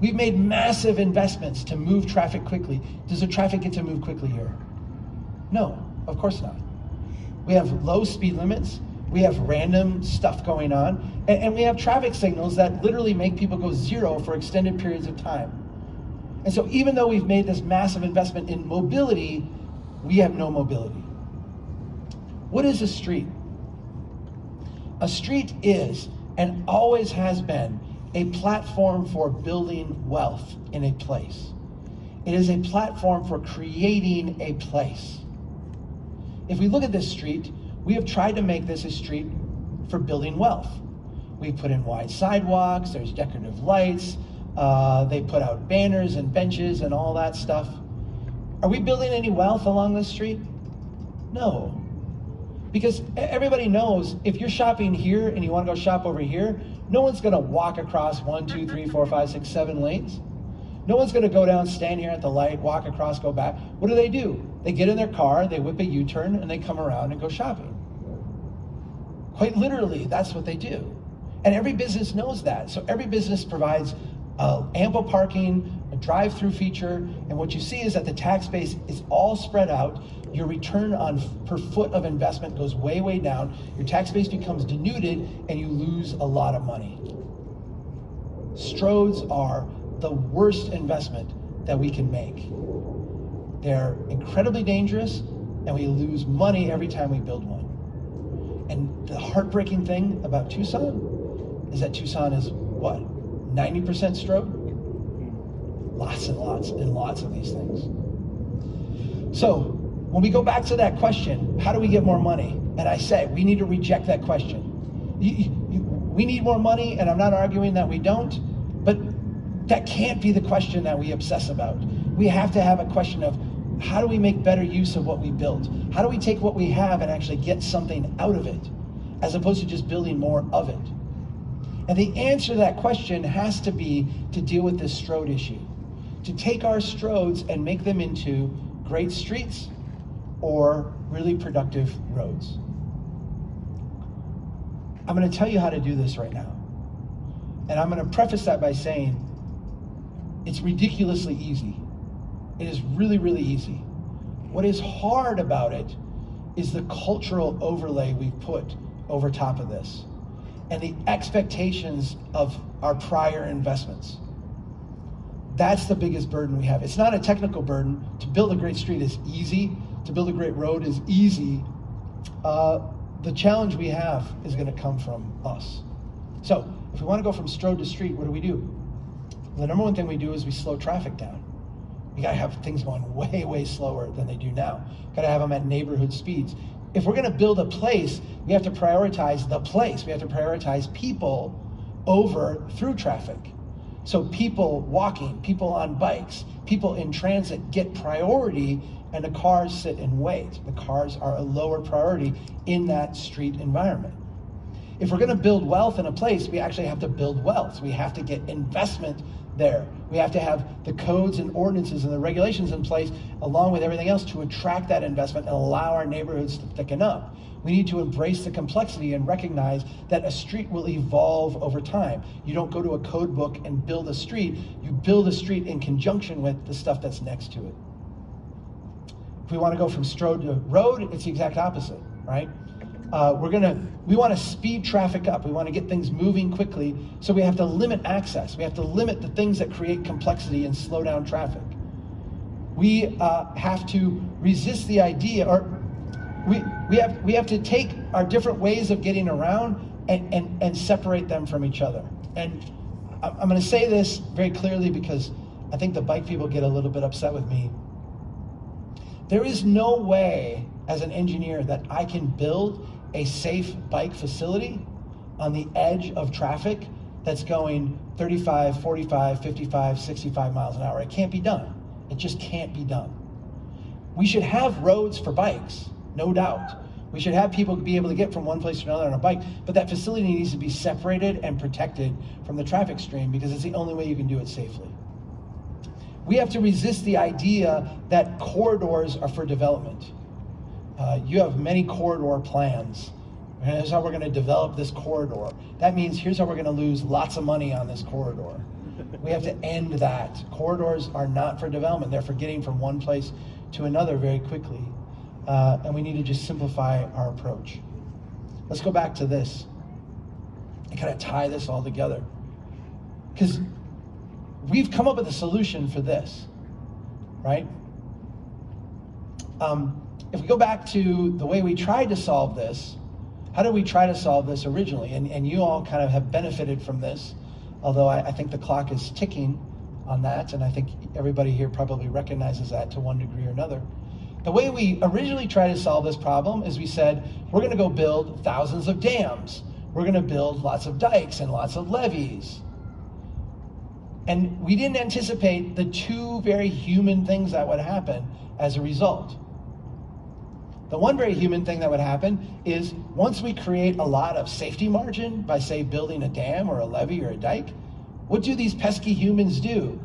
We've made massive investments to move traffic quickly. Does the traffic get to move quickly here? No, of course not. We have low speed limits. We have random stuff going on. And, and we have traffic signals that literally make people go zero for extended periods of time. And so even though we've made this massive investment in mobility, we have no mobility. What is a street? A street is, and always has been, a platform for building wealth in a place. It is a platform for creating a place. If we look at this street, we have tried to make this a street for building wealth. We've put in wide sidewalks, there's decorative lights, uh, they put out banners and benches and all that stuff. Are we building any wealth along this street? No. Because everybody knows if you're shopping here and you want to go shop over here, no one's going to walk across one, two, three, four, five, six, seven lanes. No one's going to go down, stand here at the light, walk across, go back. What do they do? They get in their car, they whip a U turn, and they come around and go shopping. Quite literally, that's what they do. And every business knows that. So every business provides uh, ample parking, a drive through feature, and what you see is that the tax base is all spread out your return on per foot of investment goes way, way down. Your tax base becomes denuded and you lose a lot of money. Strodes are the worst investment that we can make. They're incredibly dangerous and we lose money every time we build one. And the heartbreaking thing about Tucson is that Tucson is what? 90% strode? Lots and lots and lots of these things. So when we go back to that question, how do we get more money? And I say, we need to reject that question. You, you, we need more money, and I'm not arguing that we don't, but that can't be the question that we obsess about. We have to have a question of how do we make better use of what we built? How do we take what we have and actually get something out of it, as opposed to just building more of it? And the answer to that question has to be to deal with this strode issue, to take our strodes and make them into great streets, or really productive roads. I'm going to tell you how to do this right now. And I'm going to preface that by saying it's ridiculously easy. It is really, really easy. What is hard about it is the cultural overlay we've put over top of this and the expectations of our prior investments. That's the biggest burden we have. It's not a technical burden. To build a great street is easy to build a great road is easy. Uh, the challenge we have is going to come from us. So, if we want to go from strode to street, what do we do? The number one thing we do is we slow traffic down. We got to have things going way, way slower than they do now. Got to have them at neighborhood speeds. If we're going to build a place, we have to prioritize the place. We have to prioritize people over through traffic. So people walking, people on bikes, people in transit get priority and the cars sit and wait. The cars are a lower priority in that street environment. If we're going to build wealth in a place, we actually have to build wealth. We have to get investment there. We have to have the codes and ordinances and the regulations in place, along with everything else, to attract that investment and allow our neighborhoods to thicken up. We need to embrace the complexity and recognize that a street will evolve over time. You don't go to a code book and build a street, you build a street in conjunction with the stuff that's next to it. If we want to go from strode to road, it's the exact opposite, right? Uh, we're gonna, we want to speed traffic up. We want to get things moving quickly, so we have to limit access. We have to limit the things that create complexity and slow down traffic. We uh, have to resist the idea, or we, we, have, we have to take our different ways of getting around and, and, and separate them from each other. And I'm going to say this very clearly because I think the bike people get a little bit upset with me. There is no way as an engineer that I can build a safe bike facility on the edge of traffic that's going 35, 45, 55, 65 miles an hour. It can't be done. It just can't be done. We should have roads for bikes, no doubt. We should have people be able to get from one place to another on a bike, but that facility needs to be separated and protected from the traffic stream because it's the only way you can do it safely. We have to resist the idea that corridors are for development. Uh, you have many corridor plans. And here's how we're going to develop this corridor. That means here's how we're going to lose lots of money on this corridor. We have to end that. Corridors are not for development. They're for getting from one place to another very quickly. Uh, and we need to just simplify our approach. Let's go back to this and kind of tie this all together. Because we've come up with a solution for this, right? Um, if we go back to the way we tried to solve this, how did we try to solve this originally? And, and you all kind of have benefited from this, although I, I think the clock is ticking on that, and I think everybody here probably recognizes that to one degree or another. The way we originally tried to solve this problem is we said, we're going to go build thousands of dams. We're going to build lots of dikes and lots of levees. And we didn't anticipate the two very human things that would happen as a result. The one very human thing that would happen is once we create a lot of safety margin by, say, building a dam or a levee or a dike, what do these pesky humans do?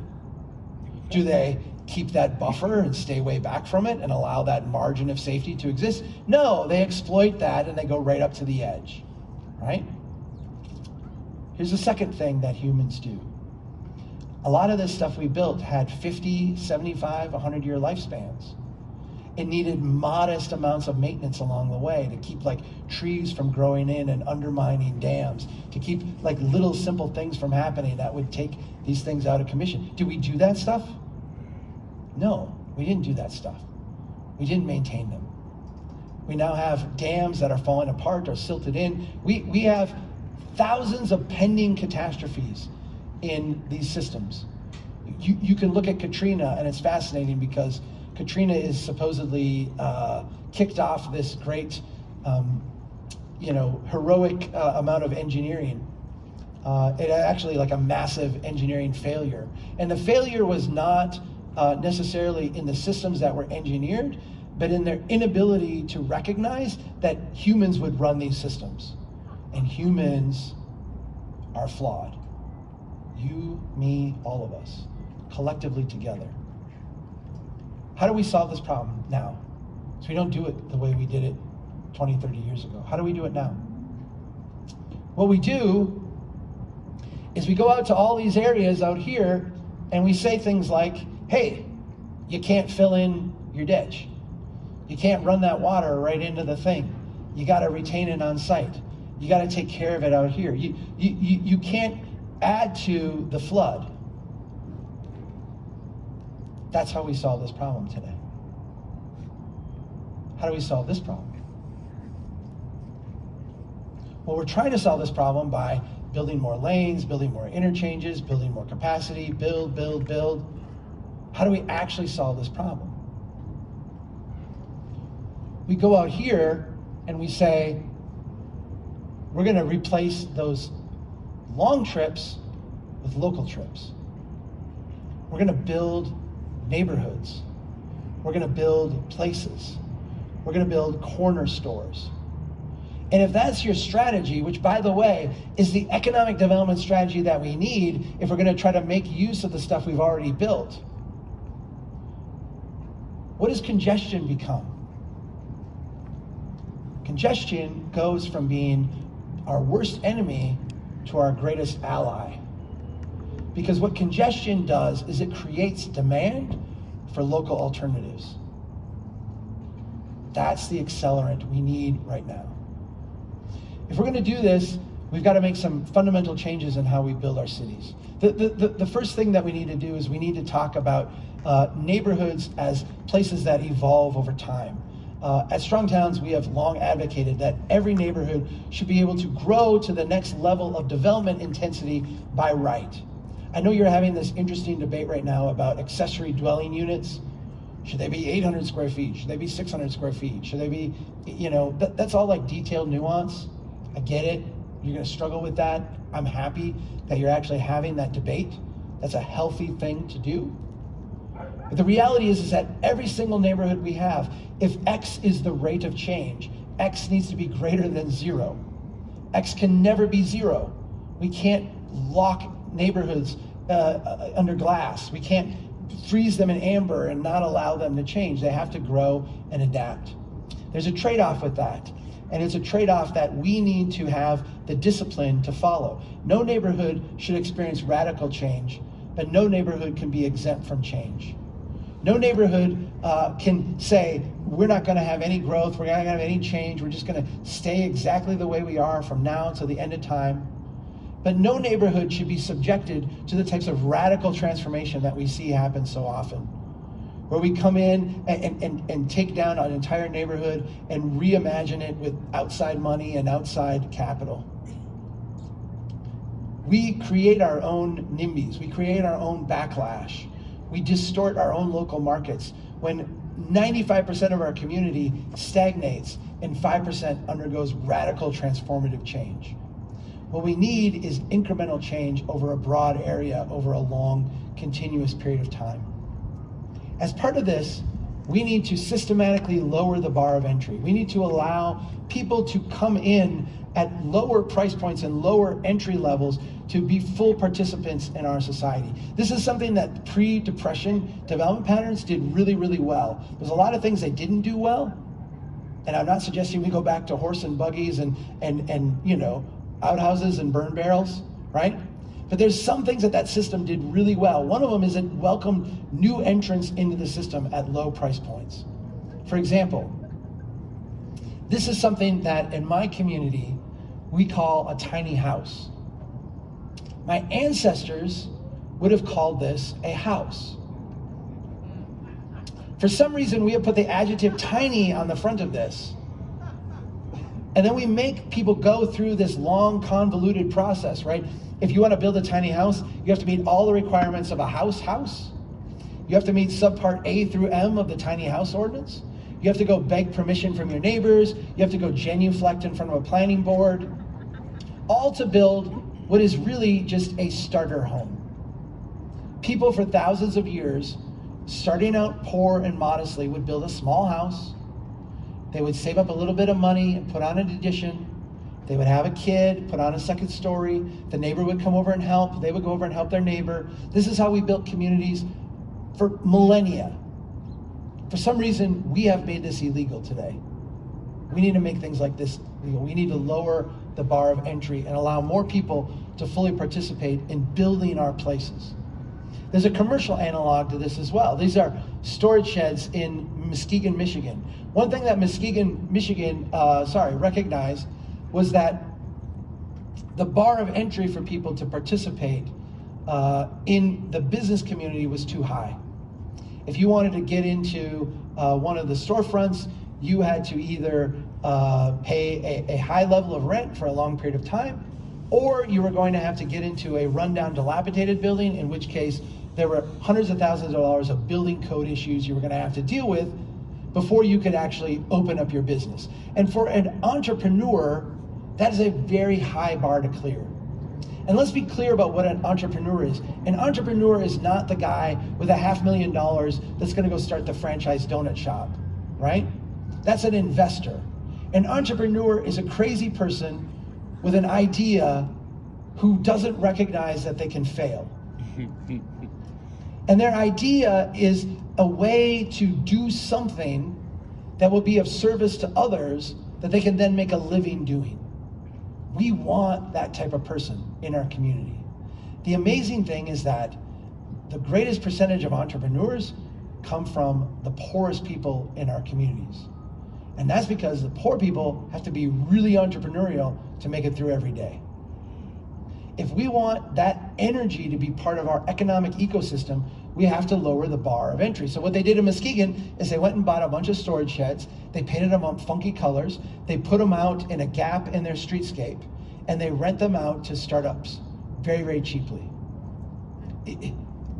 Do they keep that buffer and stay way back from it and allow that margin of safety to exist? No, they exploit that and they go right up to the edge, right? Here's the second thing that humans do. A lot of this stuff we built had 50, 75, 100 year lifespans. It needed modest amounts of maintenance along the way to keep like trees from growing in and undermining dams, to keep like little simple things from happening that would take these things out of commission. Do we do that stuff? No, we didn't do that stuff. We didn't maintain them. We now have dams that are falling apart or silted in. We, we have thousands of pending catastrophes in these systems. You, you can look at Katrina, and it's fascinating because Katrina is supposedly uh, kicked off this great, um, you know, heroic uh, amount of engineering. Uh, it actually like a massive engineering failure. And the failure was not uh, necessarily in the systems that were engineered, but in their inability to recognize that humans would run these systems. And humans are flawed. You, me, all of us, collectively together. How do we solve this problem now? So we don't do it the way we did it 20, 30 years ago. How do we do it now? What we do is we go out to all these areas out here and we say things like, hey, you can't fill in your ditch. You can't run that water right into the thing. You got to retain it on site. You got to take care of it out here. You, you, you, you can't add to the flood. That's how we solve this problem today. How do we solve this problem? Well, we're trying to solve this problem by building more lanes, building more interchanges, building more capacity, build, build, build. How do we actually solve this problem? We go out here and we say, we're going to replace those long trips with local trips. We're going to build neighborhoods. We're going to build places. We're going to build corner stores. And if that's your strategy, which by the way is the economic development strategy that we need if we're going to try to make use of the stuff we've already built, what does congestion become? Congestion goes from being our worst enemy to our greatest ally. Because what congestion does is it creates demand for local alternatives. That's the accelerant we need right now. If we're going to do this, we've got to make some fundamental changes in how we build our cities. The, the, the, the first thing that we need to do is we need to talk about uh, neighborhoods as places that evolve over time. Uh, at Strong Towns, we have long advocated that every neighborhood should be able to grow to the next level of development intensity by right. I know you're having this interesting debate right now about accessory dwelling units. Should they be 800 square feet? Should they be 600 square feet? Should they be, you know, that, that's all like detailed nuance. I get it. You're going to struggle with that. I'm happy that you're actually having that debate. That's a healthy thing to do. But the reality is, is that every single neighborhood we have, if X is the rate of change, X needs to be greater than zero. X can never be zero. We can't lock neighborhoods uh, uh, under glass. We can't freeze them in amber and not allow them to change. They have to grow and adapt. There's a trade off with that. And it's a trade off that we need to have the discipline to follow. No neighborhood should experience radical change, but no neighborhood can be exempt from change. No neighborhood uh, can say, we're not going to have any growth, we're not going to have any change, we're just going to stay exactly the way we are from now until the end of time. But no neighborhood should be subjected to the types of radical transformation that we see happen so often. Where we come in and, and, and take down an entire neighborhood and reimagine it with outside money and outside capital. We create our own NIMBYs, we create our own backlash. We distort our own local markets when 95% of our community stagnates and 5% undergoes radical transformative change. What we need is incremental change over a broad area over a long, continuous period of time. As part of this, we need to systematically lower the bar of entry. We need to allow people to come in at lower price points and lower entry levels to be full participants in our society. This is something that pre-depression development patterns did really, really well. There's a lot of things they didn't do well, and I'm not suggesting we go back to horse and buggies and, and, and you know, outhouses and burn barrels, right? But there's some things that that system did really well. One of them is it welcomed new entrants into the system at low price points. For example, this is something that in my community we call a tiny house. My ancestors would have called this a house. For some reason, we have put the adjective tiny on the front of this. And then we make people go through this long, convoluted process, right? If you want to build a tiny house, you have to meet all the requirements of a house house. You have to meet subpart A through M of the tiny house ordinance. You have to go beg permission from your neighbors. You have to go genuflect in front of a planning board. All to build what is really just a starter home. People for thousands of years, starting out poor and modestly, would build a small house they would save up a little bit of money and put on an addition. They would have a kid, put on a second story. The neighbor would come over and help. They would go over and help their neighbor. This is how we built communities for millennia. For some reason, we have made this illegal today. We need to make things like this legal. We need to lower the bar of entry and allow more people to fully participate in building our places. There's a commercial analog to this as well. These are storage sheds in Muskegon, Michigan. One thing that Muskegon, Michigan, uh, sorry, recognized was that the bar of entry for people to participate uh, in the business community was too high. If you wanted to get into uh, one of the storefronts, you had to either uh, pay a, a high level of rent for a long period of time, or you were going to have to get into a rundown, dilapidated building, in which case there were hundreds of thousands of dollars of building code issues you were going to have to deal with before you could actually open up your business. And for an entrepreneur, that is a very high bar to clear. And let's be clear about what an entrepreneur is. An entrepreneur is not the guy with a half million dollars that's going to go start the franchise donut shop, right? That's an investor. An entrepreneur is a crazy person with an idea who doesn't recognize that they can fail. And their idea is a way to do something that will be of service to others that they can then make a living doing. We want that type of person in our community. The amazing thing is that the greatest percentage of entrepreneurs come from the poorest people in our communities. And that's because the poor people have to be really entrepreneurial to make it through every day. If we want that energy to be part of our economic ecosystem, we have to lower the bar of entry. So what they did in Muskegon is they went and bought a bunch of storage sheds, they painted them up funky colors, they put them out in a gap in their streetscape, and they rent them out to startups very, very cheaply.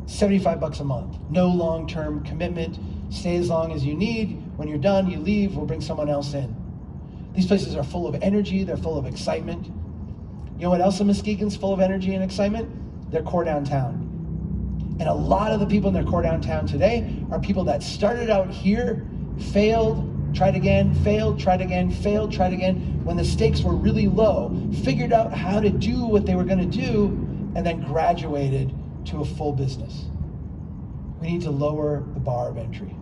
75 bucks a month, no long-term commitment, stay as long as you need. When you're done, you leave, we'll bring someone else in. These places are full of energy, they're full of excitement. You know what else in Muskegon's full of energy and excitement? Their core downtown. And a lot of the people in their core downtown today are people that started out here, failed, tried again, failed, tried again, failed, tried again, when the stakes were really low, figured out how to do what they were going to do, and then graduated to a full business. We need to lower the bar of entry.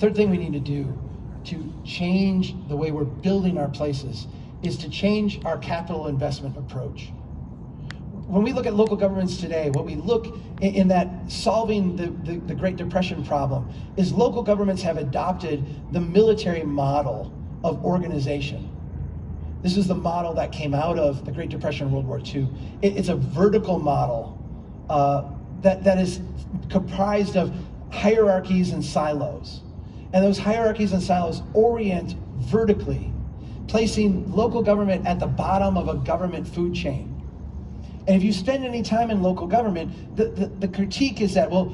Third thing we need to do to change the way we're building our places is to change our capital investment approach. When we look at local governments today, what we look in, in that solving the, the, the Great Depression problem is local governments have adopted the military model of organization. This is the model that came out of the Great Depression and World War II. It, it's a vertical model uh, that, that is comprised of hierarchies and silos. And those hierarchies and silos orient vertically, placing local government at the bottom of a government food chain. And if you spend any time in local government, the, the, the critique is that, well,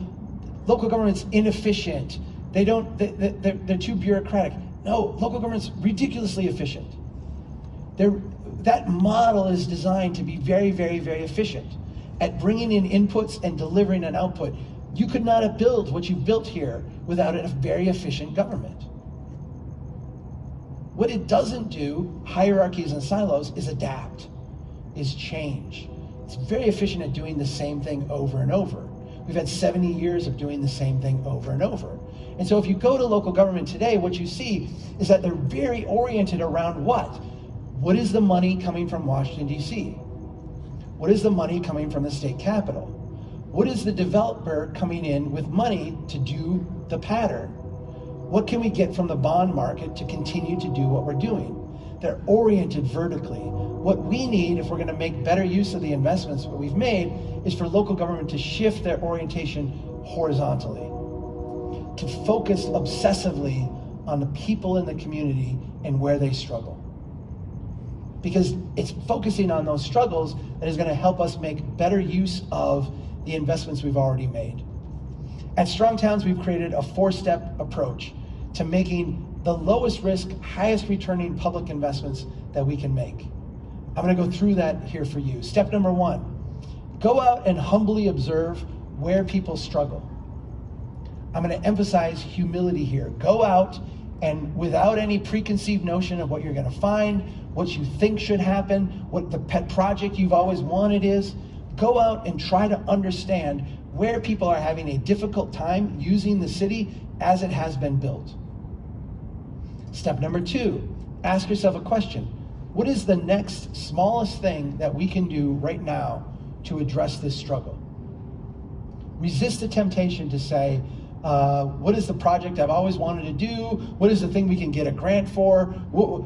local government's inefficient. They don't, they, they're, they're too bureaucratic. No, local government's ridiculously efficient. They're, that model is designed to be very, very, very efficient at bringing in inputs and delivering an output. You could not have built what you built here without a very efficient government. What it doesn't do, hierarchies and silos, is adapt, is change. It's very efficient at doing the same thing over and over. We've had 70 years of doing the same thing over and over. And so if you go to local government today, what you see is that they're very oriented around what? What is the money coming from Washington, D.C.? What is the money coming from the state capital? What is the developer coming in with money to do the pattern? What can we get from the bond market to continue to do what we're doing? They're oriented vertically. What we need, if we're going to make better use of the investments that we've made, is for local government to shift their orientation horizontally, to focus obsessively on the people in the community and where they struggle. Because it's focusing on those struggles that is going to help us make better use of the investments we've already made. At Strong Towns, we've created a four-step approach to making the lowest risk, highest returning public investments that we can make. I'm gonna go through that here for you. Step number one, go out and humbly observe where people struggle. I'm gonna emphasize humility here. Go out and without any preconceived notion of what you're gonna find, what you think should happen, what the pet project you've always wanted is, go out and try to understand where people are having a difficult time using the city as it has been built. Step number two, ask yourself a question. What is the next smallest thing that we can do right now to address this struggle? Resist the temptation to say, uh, what is the project I've always wanted to do? What is the thing we can get a grant for?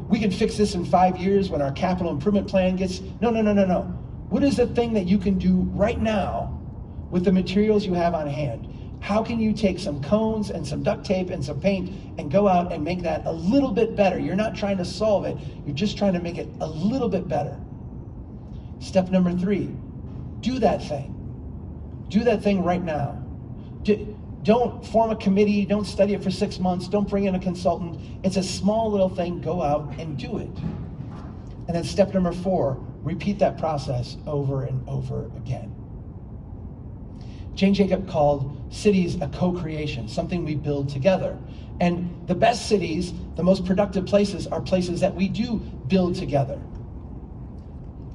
We can fix this in five years when our capital improvement plan gets. No, no, no, no, no. What is the thing that you can do right now with the materials you have on hand? How can you take some cones and some duct tape and some paint and go out and make that a little bit better? You're not trying to solve it, you're just trying to make it a little bit better. Step number three, do that thing. Do that thing right now. Do, don't form a committee, don't study it for six months, don't bring in a consultant. It's a small little thing, go out and do it. And then step number four, repeat that process over and over again. Jane Jacobs called cities a co-creation, something we build together. And the best cities, the most productive places, are places that we do build together.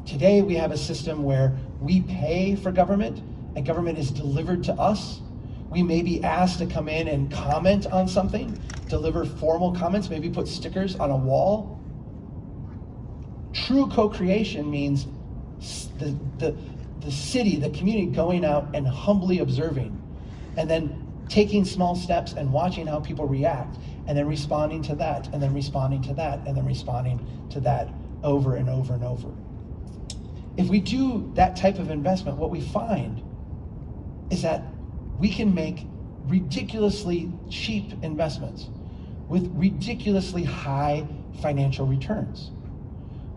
Today we have a system where we pay for government and government is delivered to us. We may be asked to come in and comment on something, deliver formal comments, maybe put stickers on a wall. True co-creation means the, the, the city, the community going out and humbly observing, and then taking small steps and watching how people react, and then responding to that, and then responding to that, and then responding to that over and over and over. if we do that type of investment, what we find is that we can make ridiculously cheap investments with ridiculously high financial returns.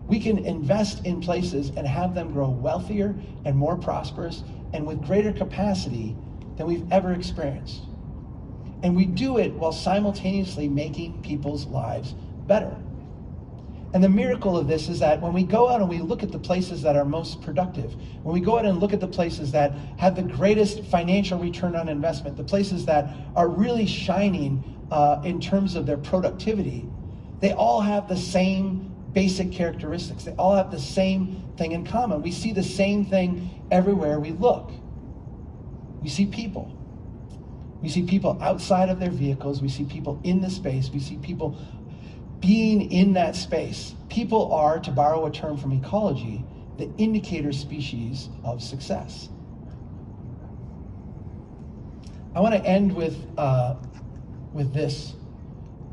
We can invest in places and have them grow wealthier and more prosperous and with greater capacity than we've ever experienced. And we do it while simultaneously making people's lives better. And the miracle of this is that when we go out and we look at the places that are most productive, when we go out and look at the places that have the greatest financial return on investment, the places that are really shining uh, in terms of their productivity, they all have the same basic characteristics. They all have the same thing in common. We see the same thing everywhere we look. We see people. We see people outside of their vehicles. We see people in the space. We see people being in that space. People are, to borrow a term from ecology, the indicator species of success. I want to end with, uh, with this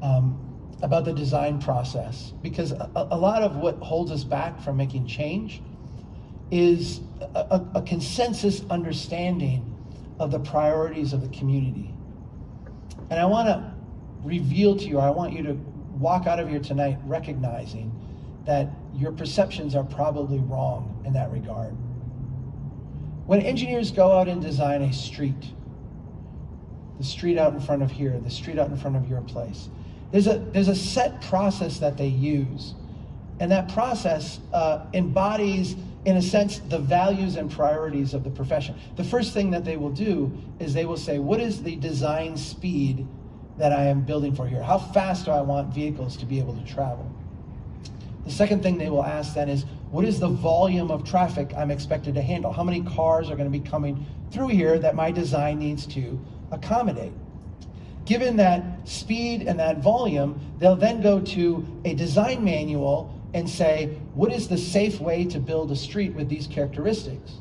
um, about the design process, because a, a, lot of what holds us back from making change is a, a consensus understanding of the priorities of the community. And I want to reveal to you, I want you to walk out of here tonight recognizing that your perceptions are probably wrong in that regard. When engineers go out and design a street, the street out in front of here, the street out in front of your place, there's a, there's a set process that they use. And that process uh, embodies, in a sense, the values and priorities of the profession. The first thing that they will do is they will say, what is the design speed that I am building for here? How fast do I want vehicles to be able to travel? The second thing they will ask then is, what is the volume of traffic I'm expected to handle? How many cars are going to be coming through here that my design needs to accommodate? Given that speed and that volume, they'll then go to a design manual and say, what is the safe way to build a street with these characteristics?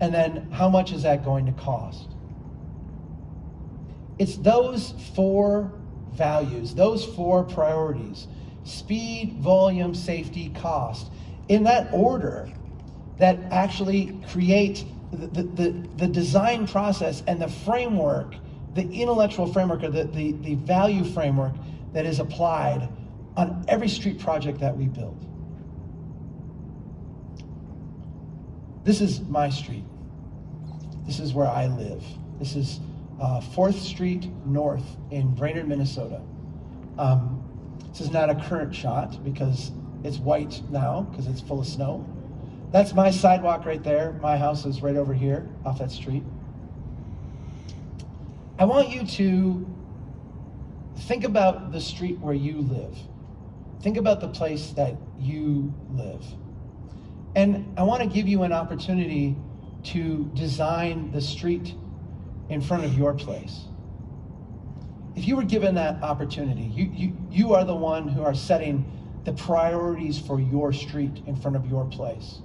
And then how much is that going to cost? It's those four values, those four priorities speed, volume, safety, cost in that order that actually create the, the, the, design process and the framework, the intellectual framework or the, the, the value framework that is applied on every street project that we build. This is my street. This is where I live. This is uh, 4th Street North in Brainerd, Minnesota. Um, this is not a current shot because it's white now because it's full of snow. That's my sidewalk right there. My house is right over here off that street. I want you to think about the street where you live. Think about the place that you live. And I want to give you an opportunity to design the street in front of your place. If you were given that opportunity, you, you, you are the one who are setting the priorities for your street in front of your place.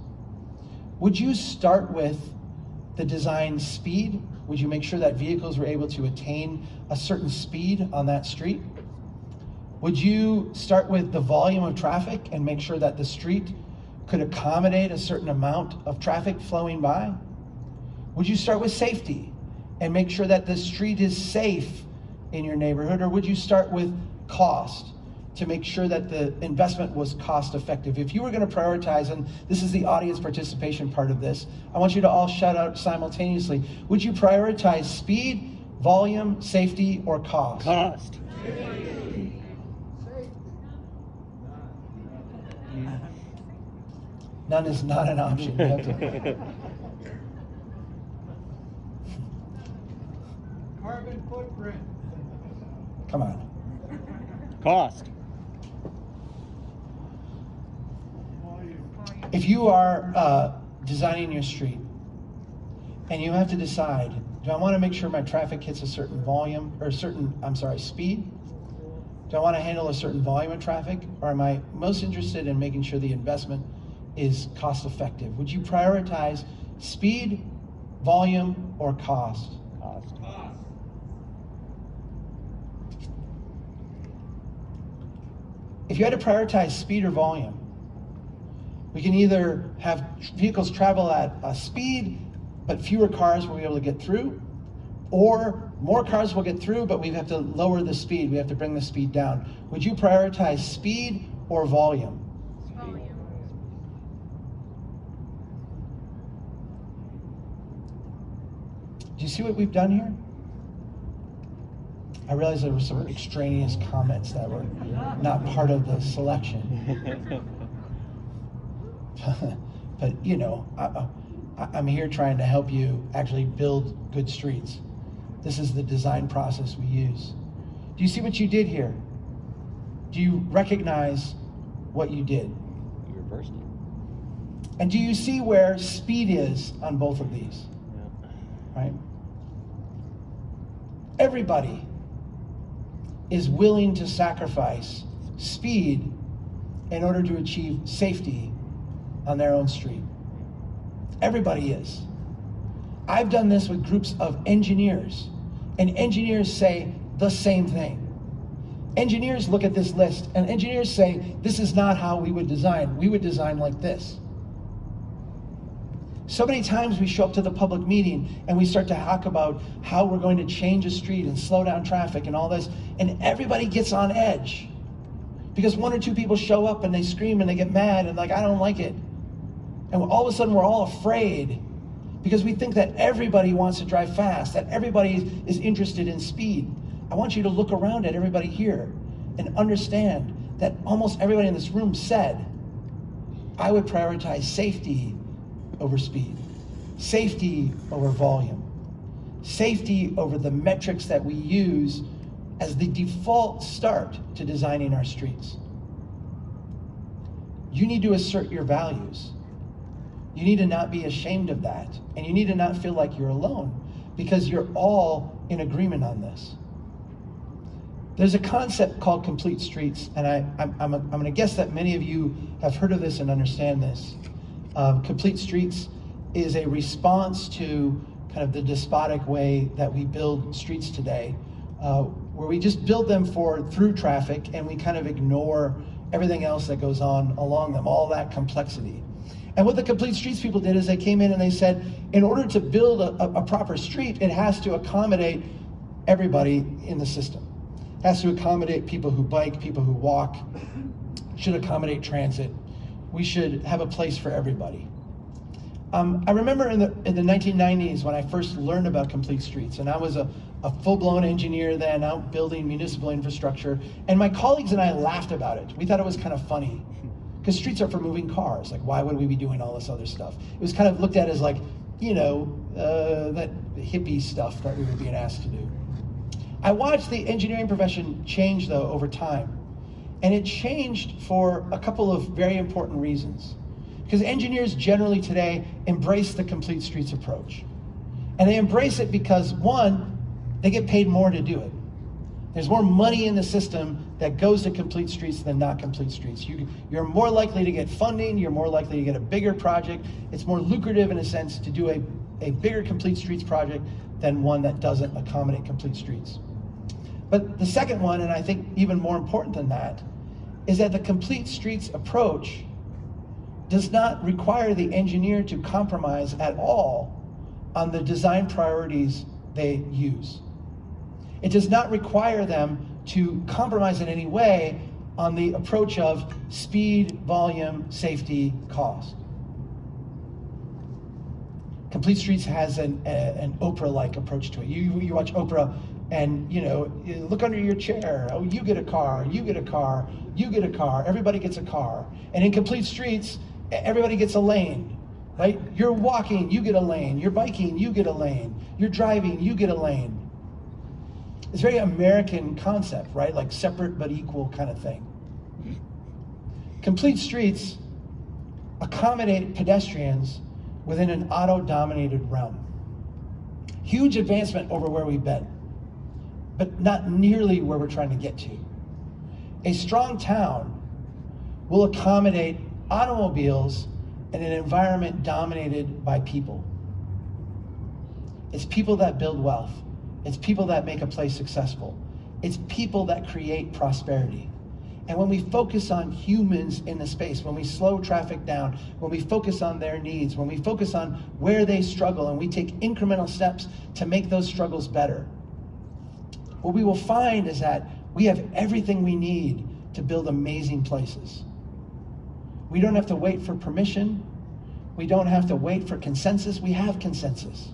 Would you start with the design speed? Would you make sure that vehicles were able to attain a certain speed on that street? Would you start with the volume of traffic and make sure that the street could accommodate a certain amount of traffic flowing by? Would you start with safety? and make sure that the street is safe in your neighborhood? Or would you start with cost to make sure that the investment was cost effective? If you were going to prioritize, and this is the audience participation part of this, I want you to all shout out simultaneously. Would you prioritize speed, volume, safety, or cost?
Cost.
None is not an option.
Carbon footprint.
Come on.
Cost.
If you are uh, designing your street and you have to decide, do I want to make sure my traffic hits a certain volume or a certain, I'm sorry, speed? Do I want to handle a certain volume of traffic? Or am I most interested in making sure the investment is cost effective? Would you prioritize speed, volume, or cost cost? If you had to prioritize speed or volume, We can either have vehicles travel at a speed, but fewer cars will be able to get through, or more cars will get through, but we have to lower the speed. We have to bring the speed down. Would you prioritize speed or volume?
Volume.
Do you see what we've done here? I realize there were some extraneous comments that were not part of the selection. but you know, I, uh, am here trying to help you actually build good streets. This is the design process we use. Do you see what you did here? Do you recognize what you did?
You reversed it.
And do you see where speed is on both of these?
Yeah.
Right? Everybody is willing to sacrifice speed in order to achieve safety on their own street. Everybody is. I've done this with groups of engineers, and engineers say the same thing. Engineers look at this list, and engineers say, This is not how we would design. We would design like this. So many times we show up to the public meeting and we start to talk about how we're going to change a street and slow down traffic and all this, and everybody gets on edge because one or two people show up and they scream and they get mad and like, I don't like it. And all of a sudden we're all afraid because we think that everybody wants to drive fast, that everybody is interested in speed. I want you to look around at everybody here and understand that almost everybody in this room said, I would prioritize safety over speed, safety over volume, safety over the metrics that we use as the default start to designing our streets. You need to assert your values. You need to not be ashamed of that. And you need to not feel like you're alone because you're all in agreement on this. There's a concept called complete streets, and I, I'm, I'm, I'm going to guess that many of you have heard of this and understand this. Um, Complete Streets is a response to kind of the despotic way that we build streets today, uh, where we just build them for through traffic and we kind of ignore everything else that goes on along them, all that complexity. And what the Complete Streets people did is they came in and they said, in order to build a, a proper street, it has to accommodate everybody in the system. It has to accommodate people who bike, people who walk, should accommodate transit, we should have a place for everybody. Um, I remember in the, in the 1990s when I first learned about complete streets, and I was a, a full-blown engineer then out building municipal infrastructure, and my colleagues and I laughed about it. We thought it was kind of funny, because streets are for moving cars. Like, why would we be doing all this other stuff? It was kind of looked at as like, you know, uh, that hippie stuff that we were being asked to do. I watched the engineering profession change, though, over time. And it changed for a couple of very important reasons. Because engineers generally today embrace the complete streets approach. And they embrace it because, one, they get paid more to do it. There's more money in the system that goes to complete streets than not complete streets. You, are more likely to get funding, you're more likely to get a bigger project. It's more lucrative in a sense to do a, a bigger complete streets project than one that doesn't accommodate complete streets. But the second one, and I think even more important than that, is that the complete streets approach does not require the engineer to compromise at all on the design priorities they use. It does not require them to compromise in any way on the approach of speed, volume, safety, cost. Complete Streets has an, a, an Oprah-like approach to it. You, you watch Oprah and you know look under your chair. Oh you get a car you get a car you get a car everybody gets a car. And in complete streets everybody gets a lane right? You're walking you get a lane. You're biking you get a lane. You're driving you get a lane it's a very american concept right like separate but equal kind of thing complete streets accommodate pedestrians within an auto dominated realm huge advancement over where we've been but not nearly where we're trying to get to. A strong town will accommodate automobiles in an environment dominated by people. It's people that build wealth. It's people that make a place successful. It's people that create prosperity. And when we focus on humans in the space, when we slow traffic down, when we focus on their needs, when we focus on where they struggle, and we take incremental steps to make those struggles better, what we will find is that we have everything we need to build amazing places. We don't have to wait for permission. We don't have to wait for consensus. We have consensus.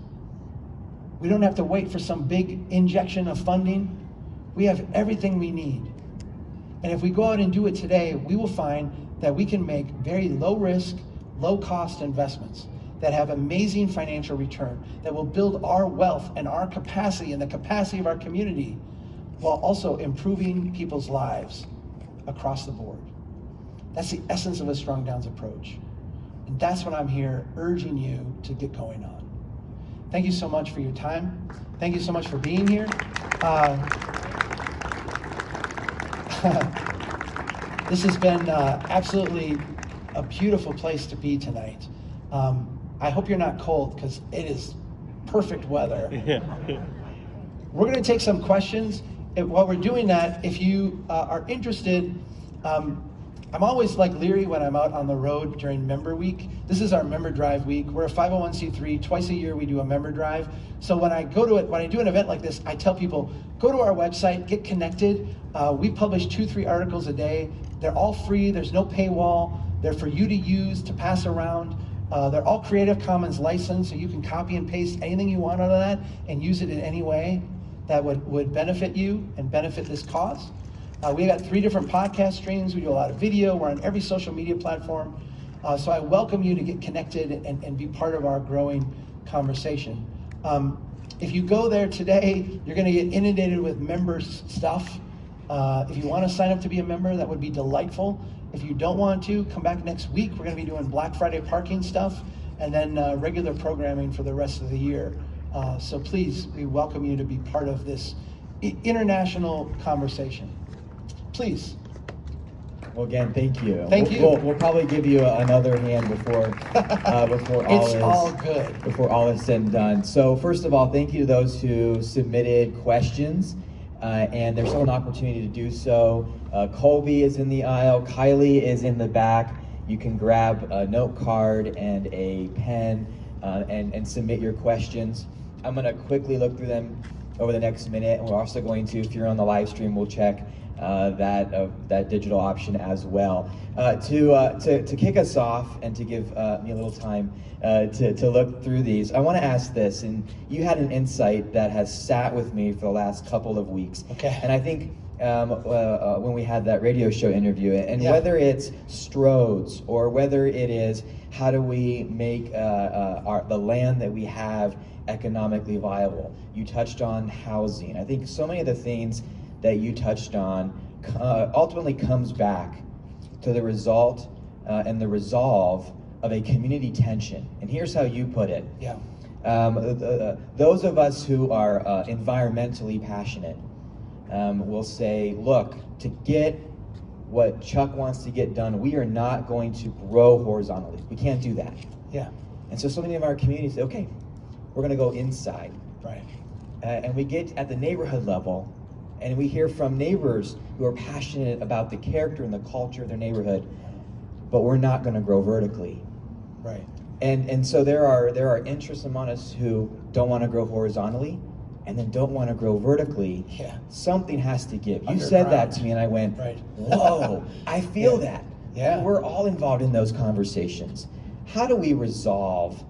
We don't have to wait for some big injection of funding. We have everything we need. And if we go out and do it today, we will find that we can make very low risk, low cost investments that have amazing financial return, that will build our wealth and our capacity and the capacity of our community while also improving people's lives across the board. That's the essence of a Strong Towns approach. And that's what I'm here urging you to get going on. Thank you so much for your time. Thank you so much for being here. Uh, this has been uh, absolutely a beautiful place to be tonight. Um, I hope you're not cold because it is perfect weather. We're going to take some questions. And while we're doing that, if you uh, are interested, um, I'm always like leery when I'm out on the road during member week. This is our member drive week. We're a 501c3. Twice a year we do a member drive. So when I go to it, when I do an event like this, I tell people go to our website, get connected. Uh, we publish two, three articles a day. They're all free. There's no paywall. They're for you to use to pass around. Uh, they're all Creative Commons licensed, so you can copy and paste anything you want out of that and use it in any way that would, would benefit you and benefit this cause. Uh, we got three different podcast streams. We do a lot of video. We're on every social media platform. Uh, so I welcome you to get connected and, and be part of our growing conversation. Um, if you go there today, you're going to get inundated with members stuff. Uh, if you want to sign up to be a member, that would be delightful. If you don't want to, come back next week. We're going to be doing Black Friday parking stuff and then uh, regular programming for the rest of the year. Uh, so please, we welcome you to be part of this international conversation. Please.
Well, again, thank you.
Thank
we'll,
you.
We'll, we'll, probably give you another hand before uh, before all
it's
is
all good.
before all is said and done. So first of all, thank you to those who submitted questions, uh, and there's still an opportunity to do so. Uh, Colby is in the aisle. Kylie is in the back. You can grab a note card and a pen uh, and and submit your questions. I'm gonna quickly look through them over the next minute, and we're also going to, if you're on the live stream, we'll check uh, that uh, that digital option as well. Uh, to, uh, to to kick us off and to give uh, me a little time uh, to to look through these, I want to ask this, and you had an insight that has sat with me for the last couple of weeks.
Okay.
And I think. Um, when we had that radio show interview, and
Yeah.
whether it's Stroads or whether it is how do we make our, the land that we have economically viable. You touched on housing. I think so many of the things that you touched on uh, ultimately comes back to the result uh, and the resolve of a community tension. And here's how you put it.
Yeah.
Um, uh, those of us who are uh, environmentally passionate um, will say, look, to get what Chuck wants to get done, we are not going to grow horizontally. We can't do that.
Yeah.
And so so many of our communities say, okay, we're going to go inside.
Right.
Uh, and we get at the neighborhood level, and we hear from neighbors who are passionate about the character and the culture of their neighborhood, but we're not going to grow vertically.
Right.
And and so there are there are interests among us who don't want to grow horizontally, and then don't want to grow vertically.
Yeah.
Something has to give. You said that to me, and I went,
Right.
"Whoa! I feel
Yeah.
that."
Yeah.
We're all involved in those conversations. How do we resolve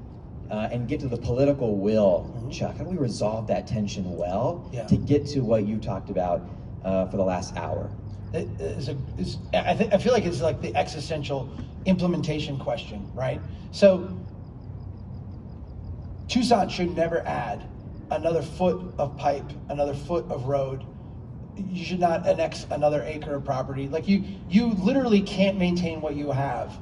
uh, and get to the political will,
Mhm.
Chuck? How do we resolve that tension well
Yeah.
to get to what you talked about uh, for the last hour?
It is a, is, I, think, I feel like it's like the existential implementation question, right? So, Tucson should never add another foot of pipe, another foot of road. You should not annex another acre of property. Like you, you literally can't maintain what you have.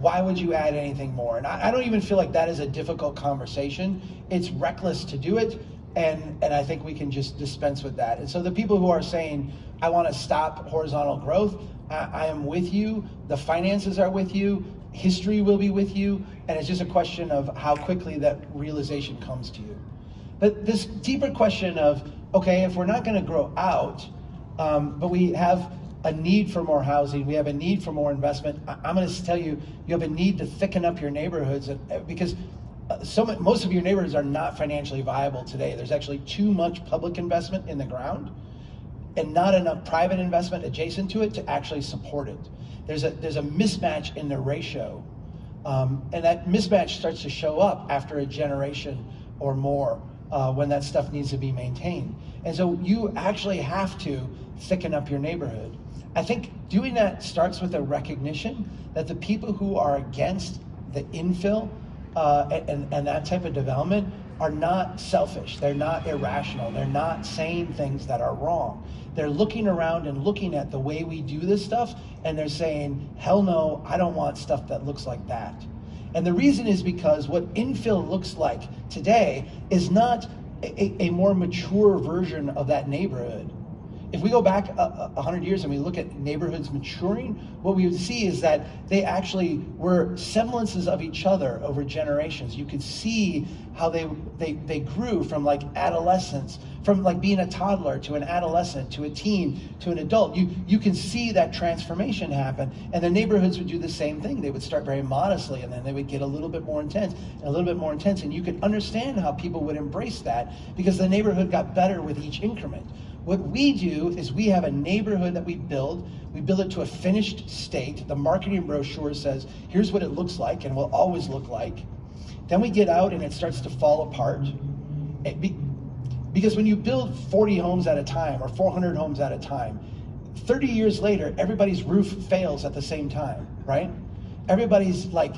Why would you add anything more? And I, I don't even feel like that is a difficult conversation. It's reckless to do it, and and I think we can just dispense with that. And so the people who are saying, I want to stop horizontal growth, I, I am with you. The finances are with you. History will be with you, and it's just a question of how quickly that realization comes to you. But this deeper question of, okay, if we're not going to grow out, um, but we have a need for more housing. We have a need for more investment. I, am going to tell you, you have a need to thicken up your neighborhoods uh, because uh, so much, most of your neighborhoods are not financially viable today. There's actually too much public investment in the ground and not enough private investment adjacent to it to actually support it. There's a, there's a mismatch in the ratio. Um, and that mismatch starts to show up after a generation or more uh, when that stuff needs to be maintained. And so you actually have to thicken up your neighborhood. I think doing that starts with a recognition that the people who are against the infill uh, and, and that type of development are not selfish. They're not irrational. They're not saying things that are wrong. They're looking around and looking at the way we do this stuff, and they're saying, hell no, I don't want stuff that looks like that. And the reason is because what infill looks like today is not a, a more mature version of that neighborhood. If we go back a, a, hundred years and we look at neighborhoods maturing, what we would see is that they actually were semblances of each other over generations. You could see how they, they, they grew from like adolescence, from like being a toddler to an adolescent to a teen to an adult. You, you can see that transformation happen. And the neighborhoods would do the same thing. They would start very modestly and then they would get a little bit more intense and a little bit more intense. And you could understand how people would embrace that because the neighborhood got better with each increment. What we do is we have a neighborhood that we build. We build it to a finished state. The marketing brochure says, here's what it looks like and will always look like. Then we get out and it starts to fall apart. Be, because when you build 40 homes at a time or 400 homes at a time, 30 years later, everybody's roof fails at the same time, right? Everybody's like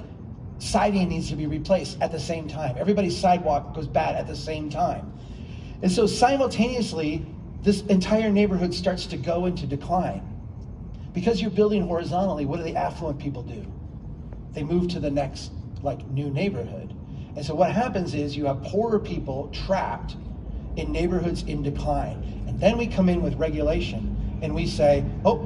siding needs to be replaced at the same time. Everybody's sidewalk goes bad at the same time. And so simultaneously, this entire neighborhood starts to go into decline. Because you're building horizontally, what do the affluent people do? They move to the next like new neighborhood. And so what happens is you have poorer people trapped in neighborhoods in decline. And then we come in with regulation and we say, oh,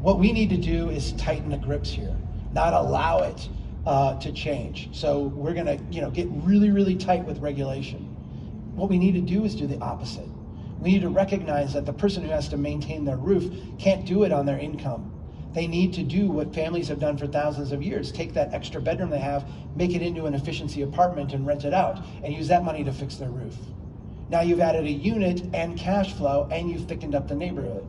what we need to do is tighten the grips here, not allow it uh, to change. So we're gonna you know, get really, really tight with regulation. What we need to do is do the opposite. We need to recognize that the person who has to maintain their roof can't do it on their income. They need to do what families have done for thousands of years. Take that extra bedroom they have, make it into an efficiency apartment and rent it out, and use that money to fix their roof. Now you've added a unit and cash flow, and you've thickened up the neighborhood.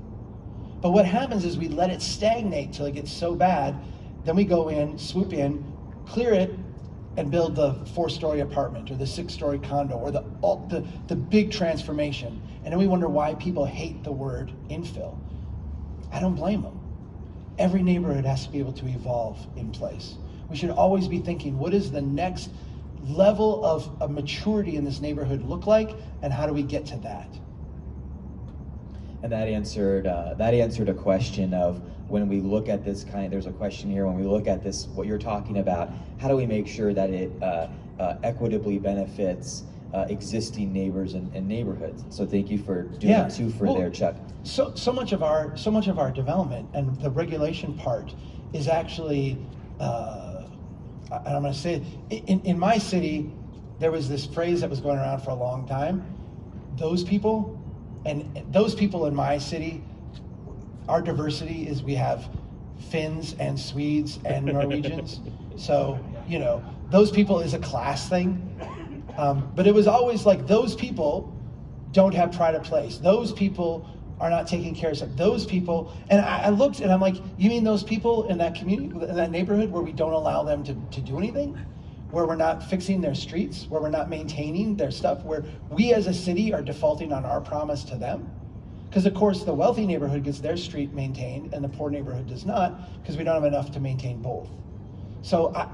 But what happens is we let it stagnate till it gets so bad, then we go in, swoop in, clear it, and build the four-story apartment or the six-story condo or the, the, the big transformation. And then we wonder why people hate the word infill. I don't blame them. Every neighborhood has to be able to evolve in place. We should always be thinking, what is the next level of, of maturity in this neighborhood look like, and how do we get to that?
And that answered uh, that answered a question of when we look at this kind. There's a question here when we look at this what you're talking about. How do we make sure that it uh, uh, equitably benefits uh, existing neighbors and, and, neighborhoods. So thank you for doing
yeah.
two for
well,
there, Chuck.
So so much of our so much of our development and the regulation part is actually, uh, and I'm going to say it, in, in my city, there was this phrase that was going around for a long time. Those people, and those people in my city, our diversity is we have Finns and Swedes and Norwegians. so you know those people is a class thing um, but it was always like those people don't have pride of place. Those people are not taking care of stuff. Those people, and I, I, looked and I'm like, you mean those people in that community, in that neighborhood where we don't allow them to, to do anything? Where we're not fixing their streets, where we're not maintaining their stuff, where we as a city are defaulting on our promise to them? Because of course the wealthy neighborhood gets their street maintained and the poor neighborhood does not because we don't have enough to maintain both. So I,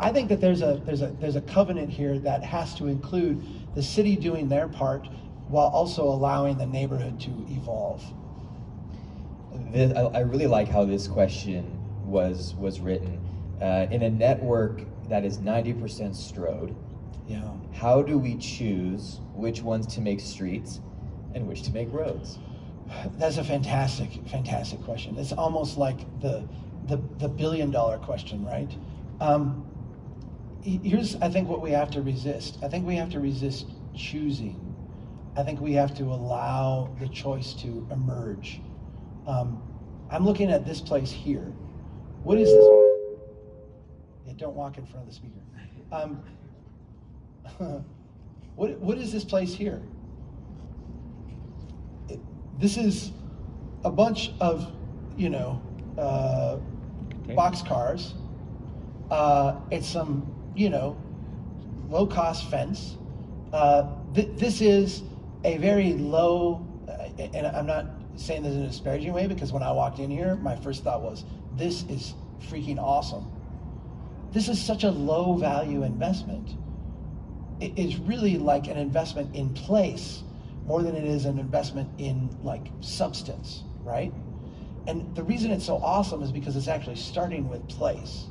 I think that there's a there's a there's a covenant here that has to include the city doing their part while also allowing the neighborhood to evolve.
This, I, I really like how this question was was written. Uh, in a network that is 90% stroad,
yeah.
how do we choose which ones to make streets and which to make roads?
That's a fantastic, fantastic question. It's almost like the the, the billion dollar question, right? Um, here's, I think, what we have to resist. I think we have to resist choosing. I think we have to allow the choice to emerge. Um, I'm looking at this place here. What is this? Yeah, don't walk in front of the speaker. Um, what, what is this place here? This is a bunch of, you know, uh,
Okay.
box cars. Uh, it's some, you know, low cost fence. Uh, th- this is a very low, uh, and I'm not saying this in a disparaging way because when I walked in here, my first thought was, this is freaking awesome. This is such a low value investment. It is really like an investment in place more than it is an investment in like substance, right? And the reason it's so awesome is because it's actually starting with place.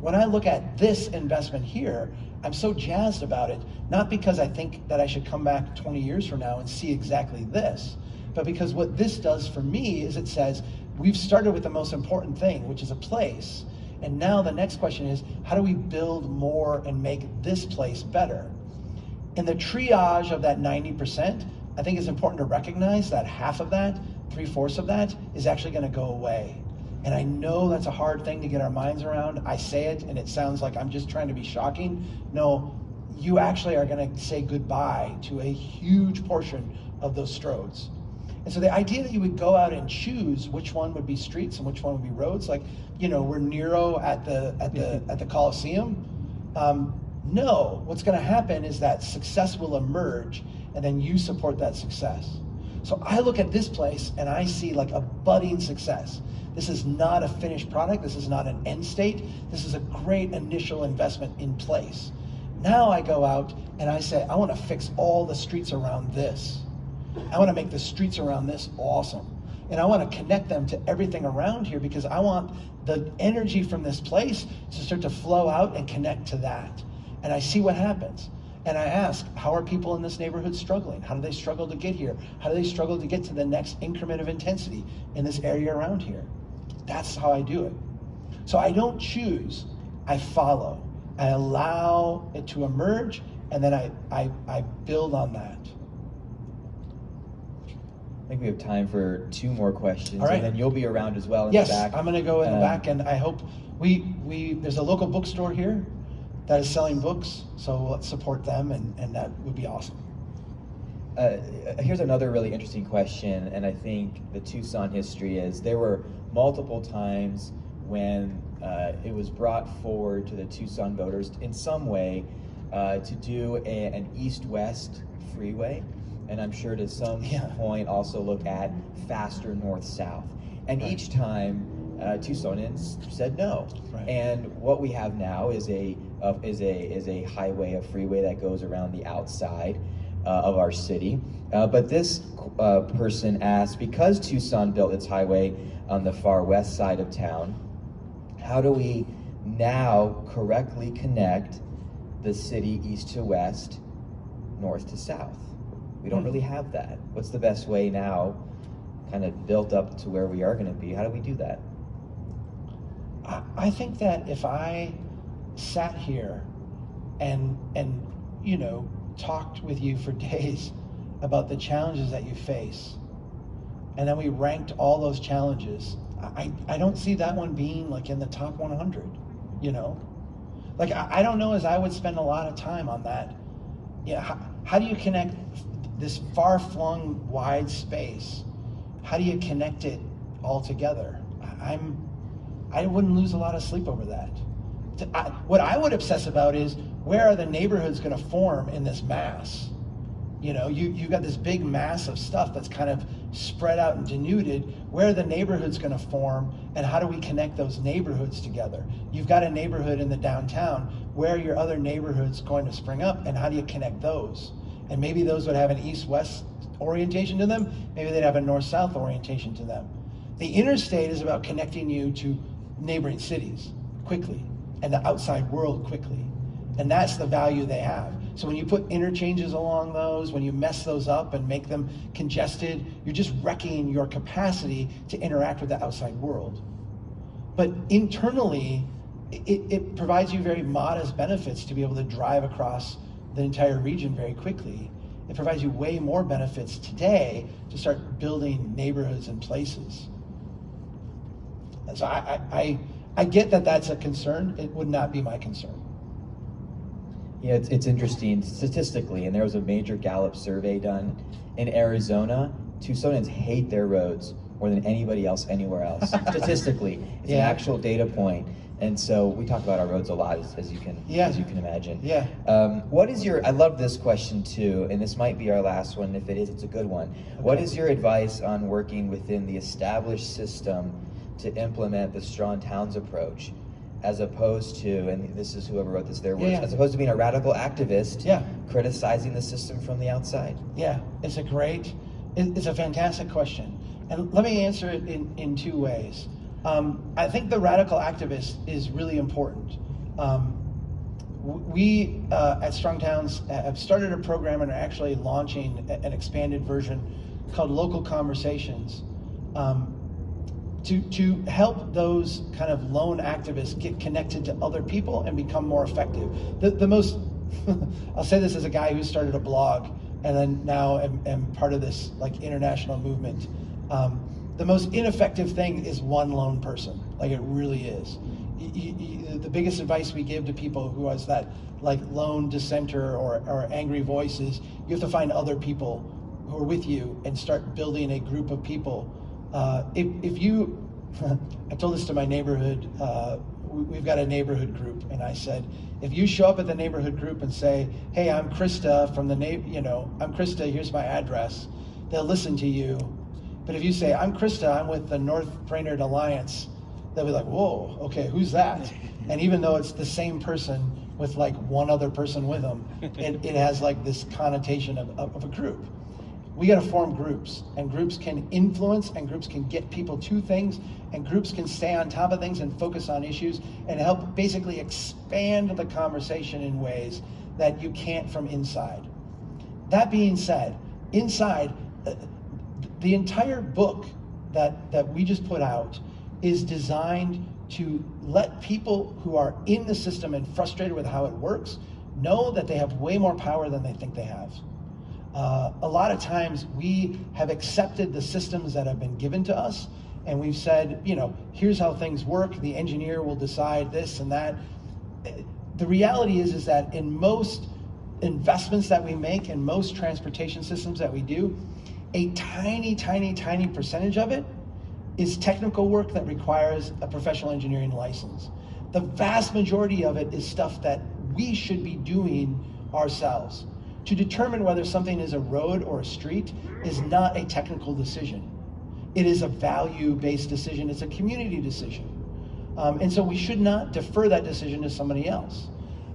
When I look at this investment here, I'm so jazzed about it, not because I think that I should come back 20 years from now and see exactly this, but because what this does for me is it says, we've started with the most important thing, which is a place. And now the next question is, how do we build more and make this place better? In the triage of that 90%, I think it's important to recognize that half of that, three fourths of that, is actually going to go away. And I know that's a hard thing to get our minds around. I say it and it sounds like I'm just trying to be shocking. No, you actually are going to say goodbye to a huge portion of those stroads. And so the idea that you would go out and choose which one would be streets and which one would be roads, like you know, we're Nero at the at the at the Colosseum. Um, no, what's going to happen is that success will emerge, and then you support that success. So I look at this place and I see like a budding success. This is not a finished product. This is not an end state. This is a great initial investment in place. Now I go out and I say, I want to fix all the streets around this. I want to make the streets around this awesome. And I want to connect them to everything around here because I want the energy from this place to start to flow out and connect to that. And I see what happens. And I ask, how are people in this neighborhood struggling? How do they struggle to get here? How do they struggle to get to the next increment of intensity in this area around here? That's how I do it. So I don't choose, I follow. I allow it to emerge, and then I, I, I build on that.
I think we have time for two more questions,
right.
and then you'll be around as well in
Yes,
the back.
Yes, I'm gonna go in the
Um,
back, and I hope, we, we, there's a local bookstore here that is selling books, so let's support them, and, and that would be awesome.
Uh, here's another really interesting question, and I think the Tucson history is there were multiple times when uh, it was brought forward to the Tucson voters in some way uh, to do a, an east-west freeway, and I'm sure to some
Yeah.
point also look at faster north-south. And
Right.
each time, uh, Tucsonans said no.
Right.
And what we have now is a of is a is a highway, a freeway that goes around the outside uh, of our city. Uh, but this uh, person asked, because Tucson built its highway on the far west side of town, how do we now correctly connect the city east to west, north to south? We don't
Hmm.
really have that. What's the best way now, kind of built up to where we are going to be? How do we do that?
I, I think that if I sat here and and you know talked with you for days about the challenges that you face, and then we ranked all those challenges, I, I don't see that one being like in the top 100. You know, like I, I don't know as I would spend a lot of time on that. Yeah, how, how do you connect this far-flung wide space? How do you connect it all together? I, I'm I wouldn't lose a lot of sleep over that. T- I- what I would obsess about is where are the neighborhoods going to form in this mass? You know, you you got this big mass of stuff that's kind of spread out and denuded. Where are the neighborhoods going to form, and how do we connect those neighborhoods together? You've got a neighborhood in the downtown. Where are your other neighborhoods going to spring up, and how do you connect those? And maybe those would have an east-west orientation to them. Maybe they'd have a north-south orientation to them. The interstate is about connecting you to neighboring cities quickly and the outside world quickly. And that's the value they have. So when you put interchanges along those, when you mess those up and make them congested, you're just wrecking your capacity to interact with the outside world. But internally, it, it provides you very modest benefits to be able to drive across the entire region very quickly. It provides you way more benefits today to start building neighborhoods and places. And So I, I, I, I get that that's a concern. It would not be my concern.
Yeah, it's, it's interesting statistically, and there was a major Gallup survey done in Arizona. Tucsonans hate their roads more than anybody else anywhere else. statistically, it's
Yeah.
an actual data point. And so we talk about our roads a lot, as, as you can
Yeah.
as you can imagine.
Yeah.
Um, what is your? I love this question too, and this might be our last one. If it is, it's a good one. What
Okay.
is your advice on working within the established system to implement the strong towns approach, as opposed to, and this is whoever wrote this, their words,
Yeah, yeah.
as opposed to being a radical activist,
Yeah.
criticizing the system from the outside?
Yeah, it's a great, it's a fantastic question. And let me answer it in, in two ways. Um, I think the radical activist is really important. Um, we uh, at Strong Towns have started a program and are actually launching an expanded version called Local Conversations um, to, to help those kind of lone activists get connected to other people and become more effective. The, the most, I'll say this as a guy who started a blog and then now am, am part of this like international movement. Um, the most ineffective thing is one lone person. Like it really is. Y- y- y- the biggest advice we give to people who has that like lone dissenter or, or angry voice is you have to find other people who are with you and start building a group of people. Uh, if, if you, I told this to my neighborhood, uh, we- we've got a neighborhood group, and I said, if you show up at the neighborhood group and say, hey, I'm Krista from the, na- you know, I'm Krista, here's my address, they'll listen to you. But if you say, I'm Krista, I'm with the North Brainerd Alliance, they'll be like, whoa, okay, who's that? And even though it's the same person with like one other person with them, it, it has like this connotation of, of, of a group. We got to form groups, and groups can influence, and groups can get people to things, and groups can stay on top of things and focus on issues and help basically expand the conversation in ways that you can't from inside. That being said, inside, uh, the entire book that, that we just put out is designed to let people who are in the system and frustrated with how it works know that they have way more power than they think they have. Uh, a lot of times we have accepted the systems that have been given to us and we've said, you know, here's how things work. The engineer will decide this and that. The reality is, is that in most investments that we make and most transportation systems that we do, a tiny, tiny, tiny percentage of it is technical work that requires a professional engineering license. The vast majority of it is stuff that we should be doing ourselves. To determine whether something is a road or a street is not a technical decision. It is a value-based decision. It's a community decision. Um, and so we should not defer that decision to somebody else.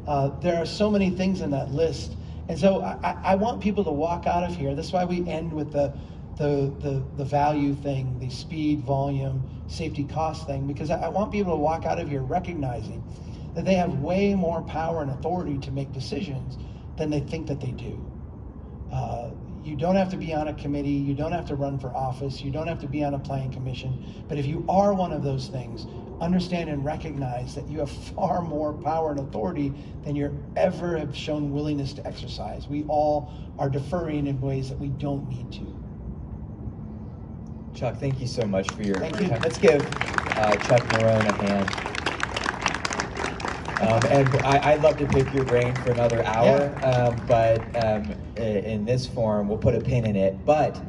Uh, there are so many things in that list. And so I, I- want people to walk out of here. That's why we end with the, the, the, the value thing, the speed, volume, safety, cost thing, because I, I want people to walk out of here recognizing that they have way more power and authority to make decisions than they think that they do. Uh, you don't have to be on a committee, you don't have to run for office, you don't have to be on a planning commission, but if you are one of those things, understand and recognize that you have far more power and authority than you ever have shown willingness to exercise. We all are deferring in ways that we don't need to.
Chuck, thank you so much for your
Thank you.
time. Let's give uh, Chuck Marohn a hand. Um, and I, I'd love to pick your brain for another hour, um, but um, in this form, we'll put a pin in it. But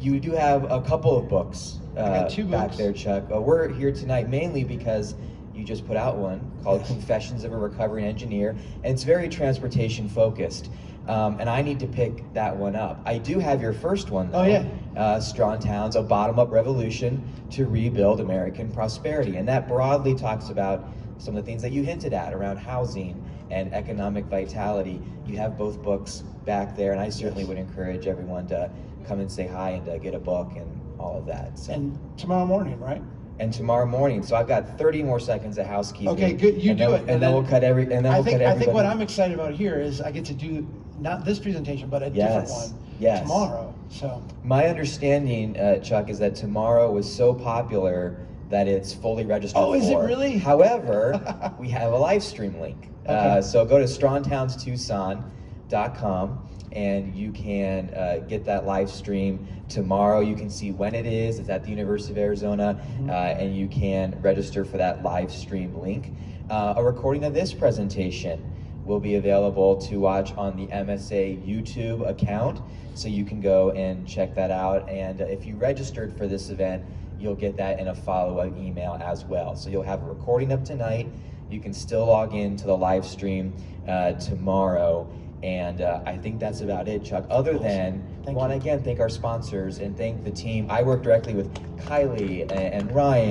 you do have a couple of books, uh,
got
back there, Chuck. Uh, we're here tonight mainly because you just put out one called
Yes.
Confessions of a Recovering Engineer, and it's very transportation focused. Um, and I need to pick that one up. I do have your first one, though
Oh, yeah.
uh, Strong Towns, a bottom up revolution to rebuild American prosperity. And that broadly talks about some of the things that you hinted at around housing and economic vitality. You have both books back there, and I certainly
Yes.
would encourage everyone to come and say hi and uh, get a book and all of that. So.
And tomorrow morning, right?
And tomorrow morning, so I've got 30 more seconds of housekeeping.
Okay, good. You do
then,
it,
and, then, we'll cut every. And then
I
we'll
think I think what I'm excited about here is I get to do not this presentation, but a different one
yes.
tomorrow. So
My understanding, uh, Chuck, is that tomorrow was so popular that it's fully registered.
Oh, is it really?
However, we have a live stream link. Uh,
Okay.
so go to strongtownstucson.com and you can uh, get that live stream tomorrow. You can see when it is. It's at the University of Arizona,
Mhm.
uh, and you can register for that live stream link. Uh, a recording of this presentation will be available to watch on the MSA YouTube account, so you can go and check that out. And uh, if you registered for this event, you'll get that in a follow-up email as well. So you'll have a recording up tonight. You can still log in to the live stream uh, tomorrow. And uh, I think that's about it, Chuck. Other
Awesome.
than,
Thank
want to again thank our sponsors and thank the team. I work directly with Kylie and, and Ryan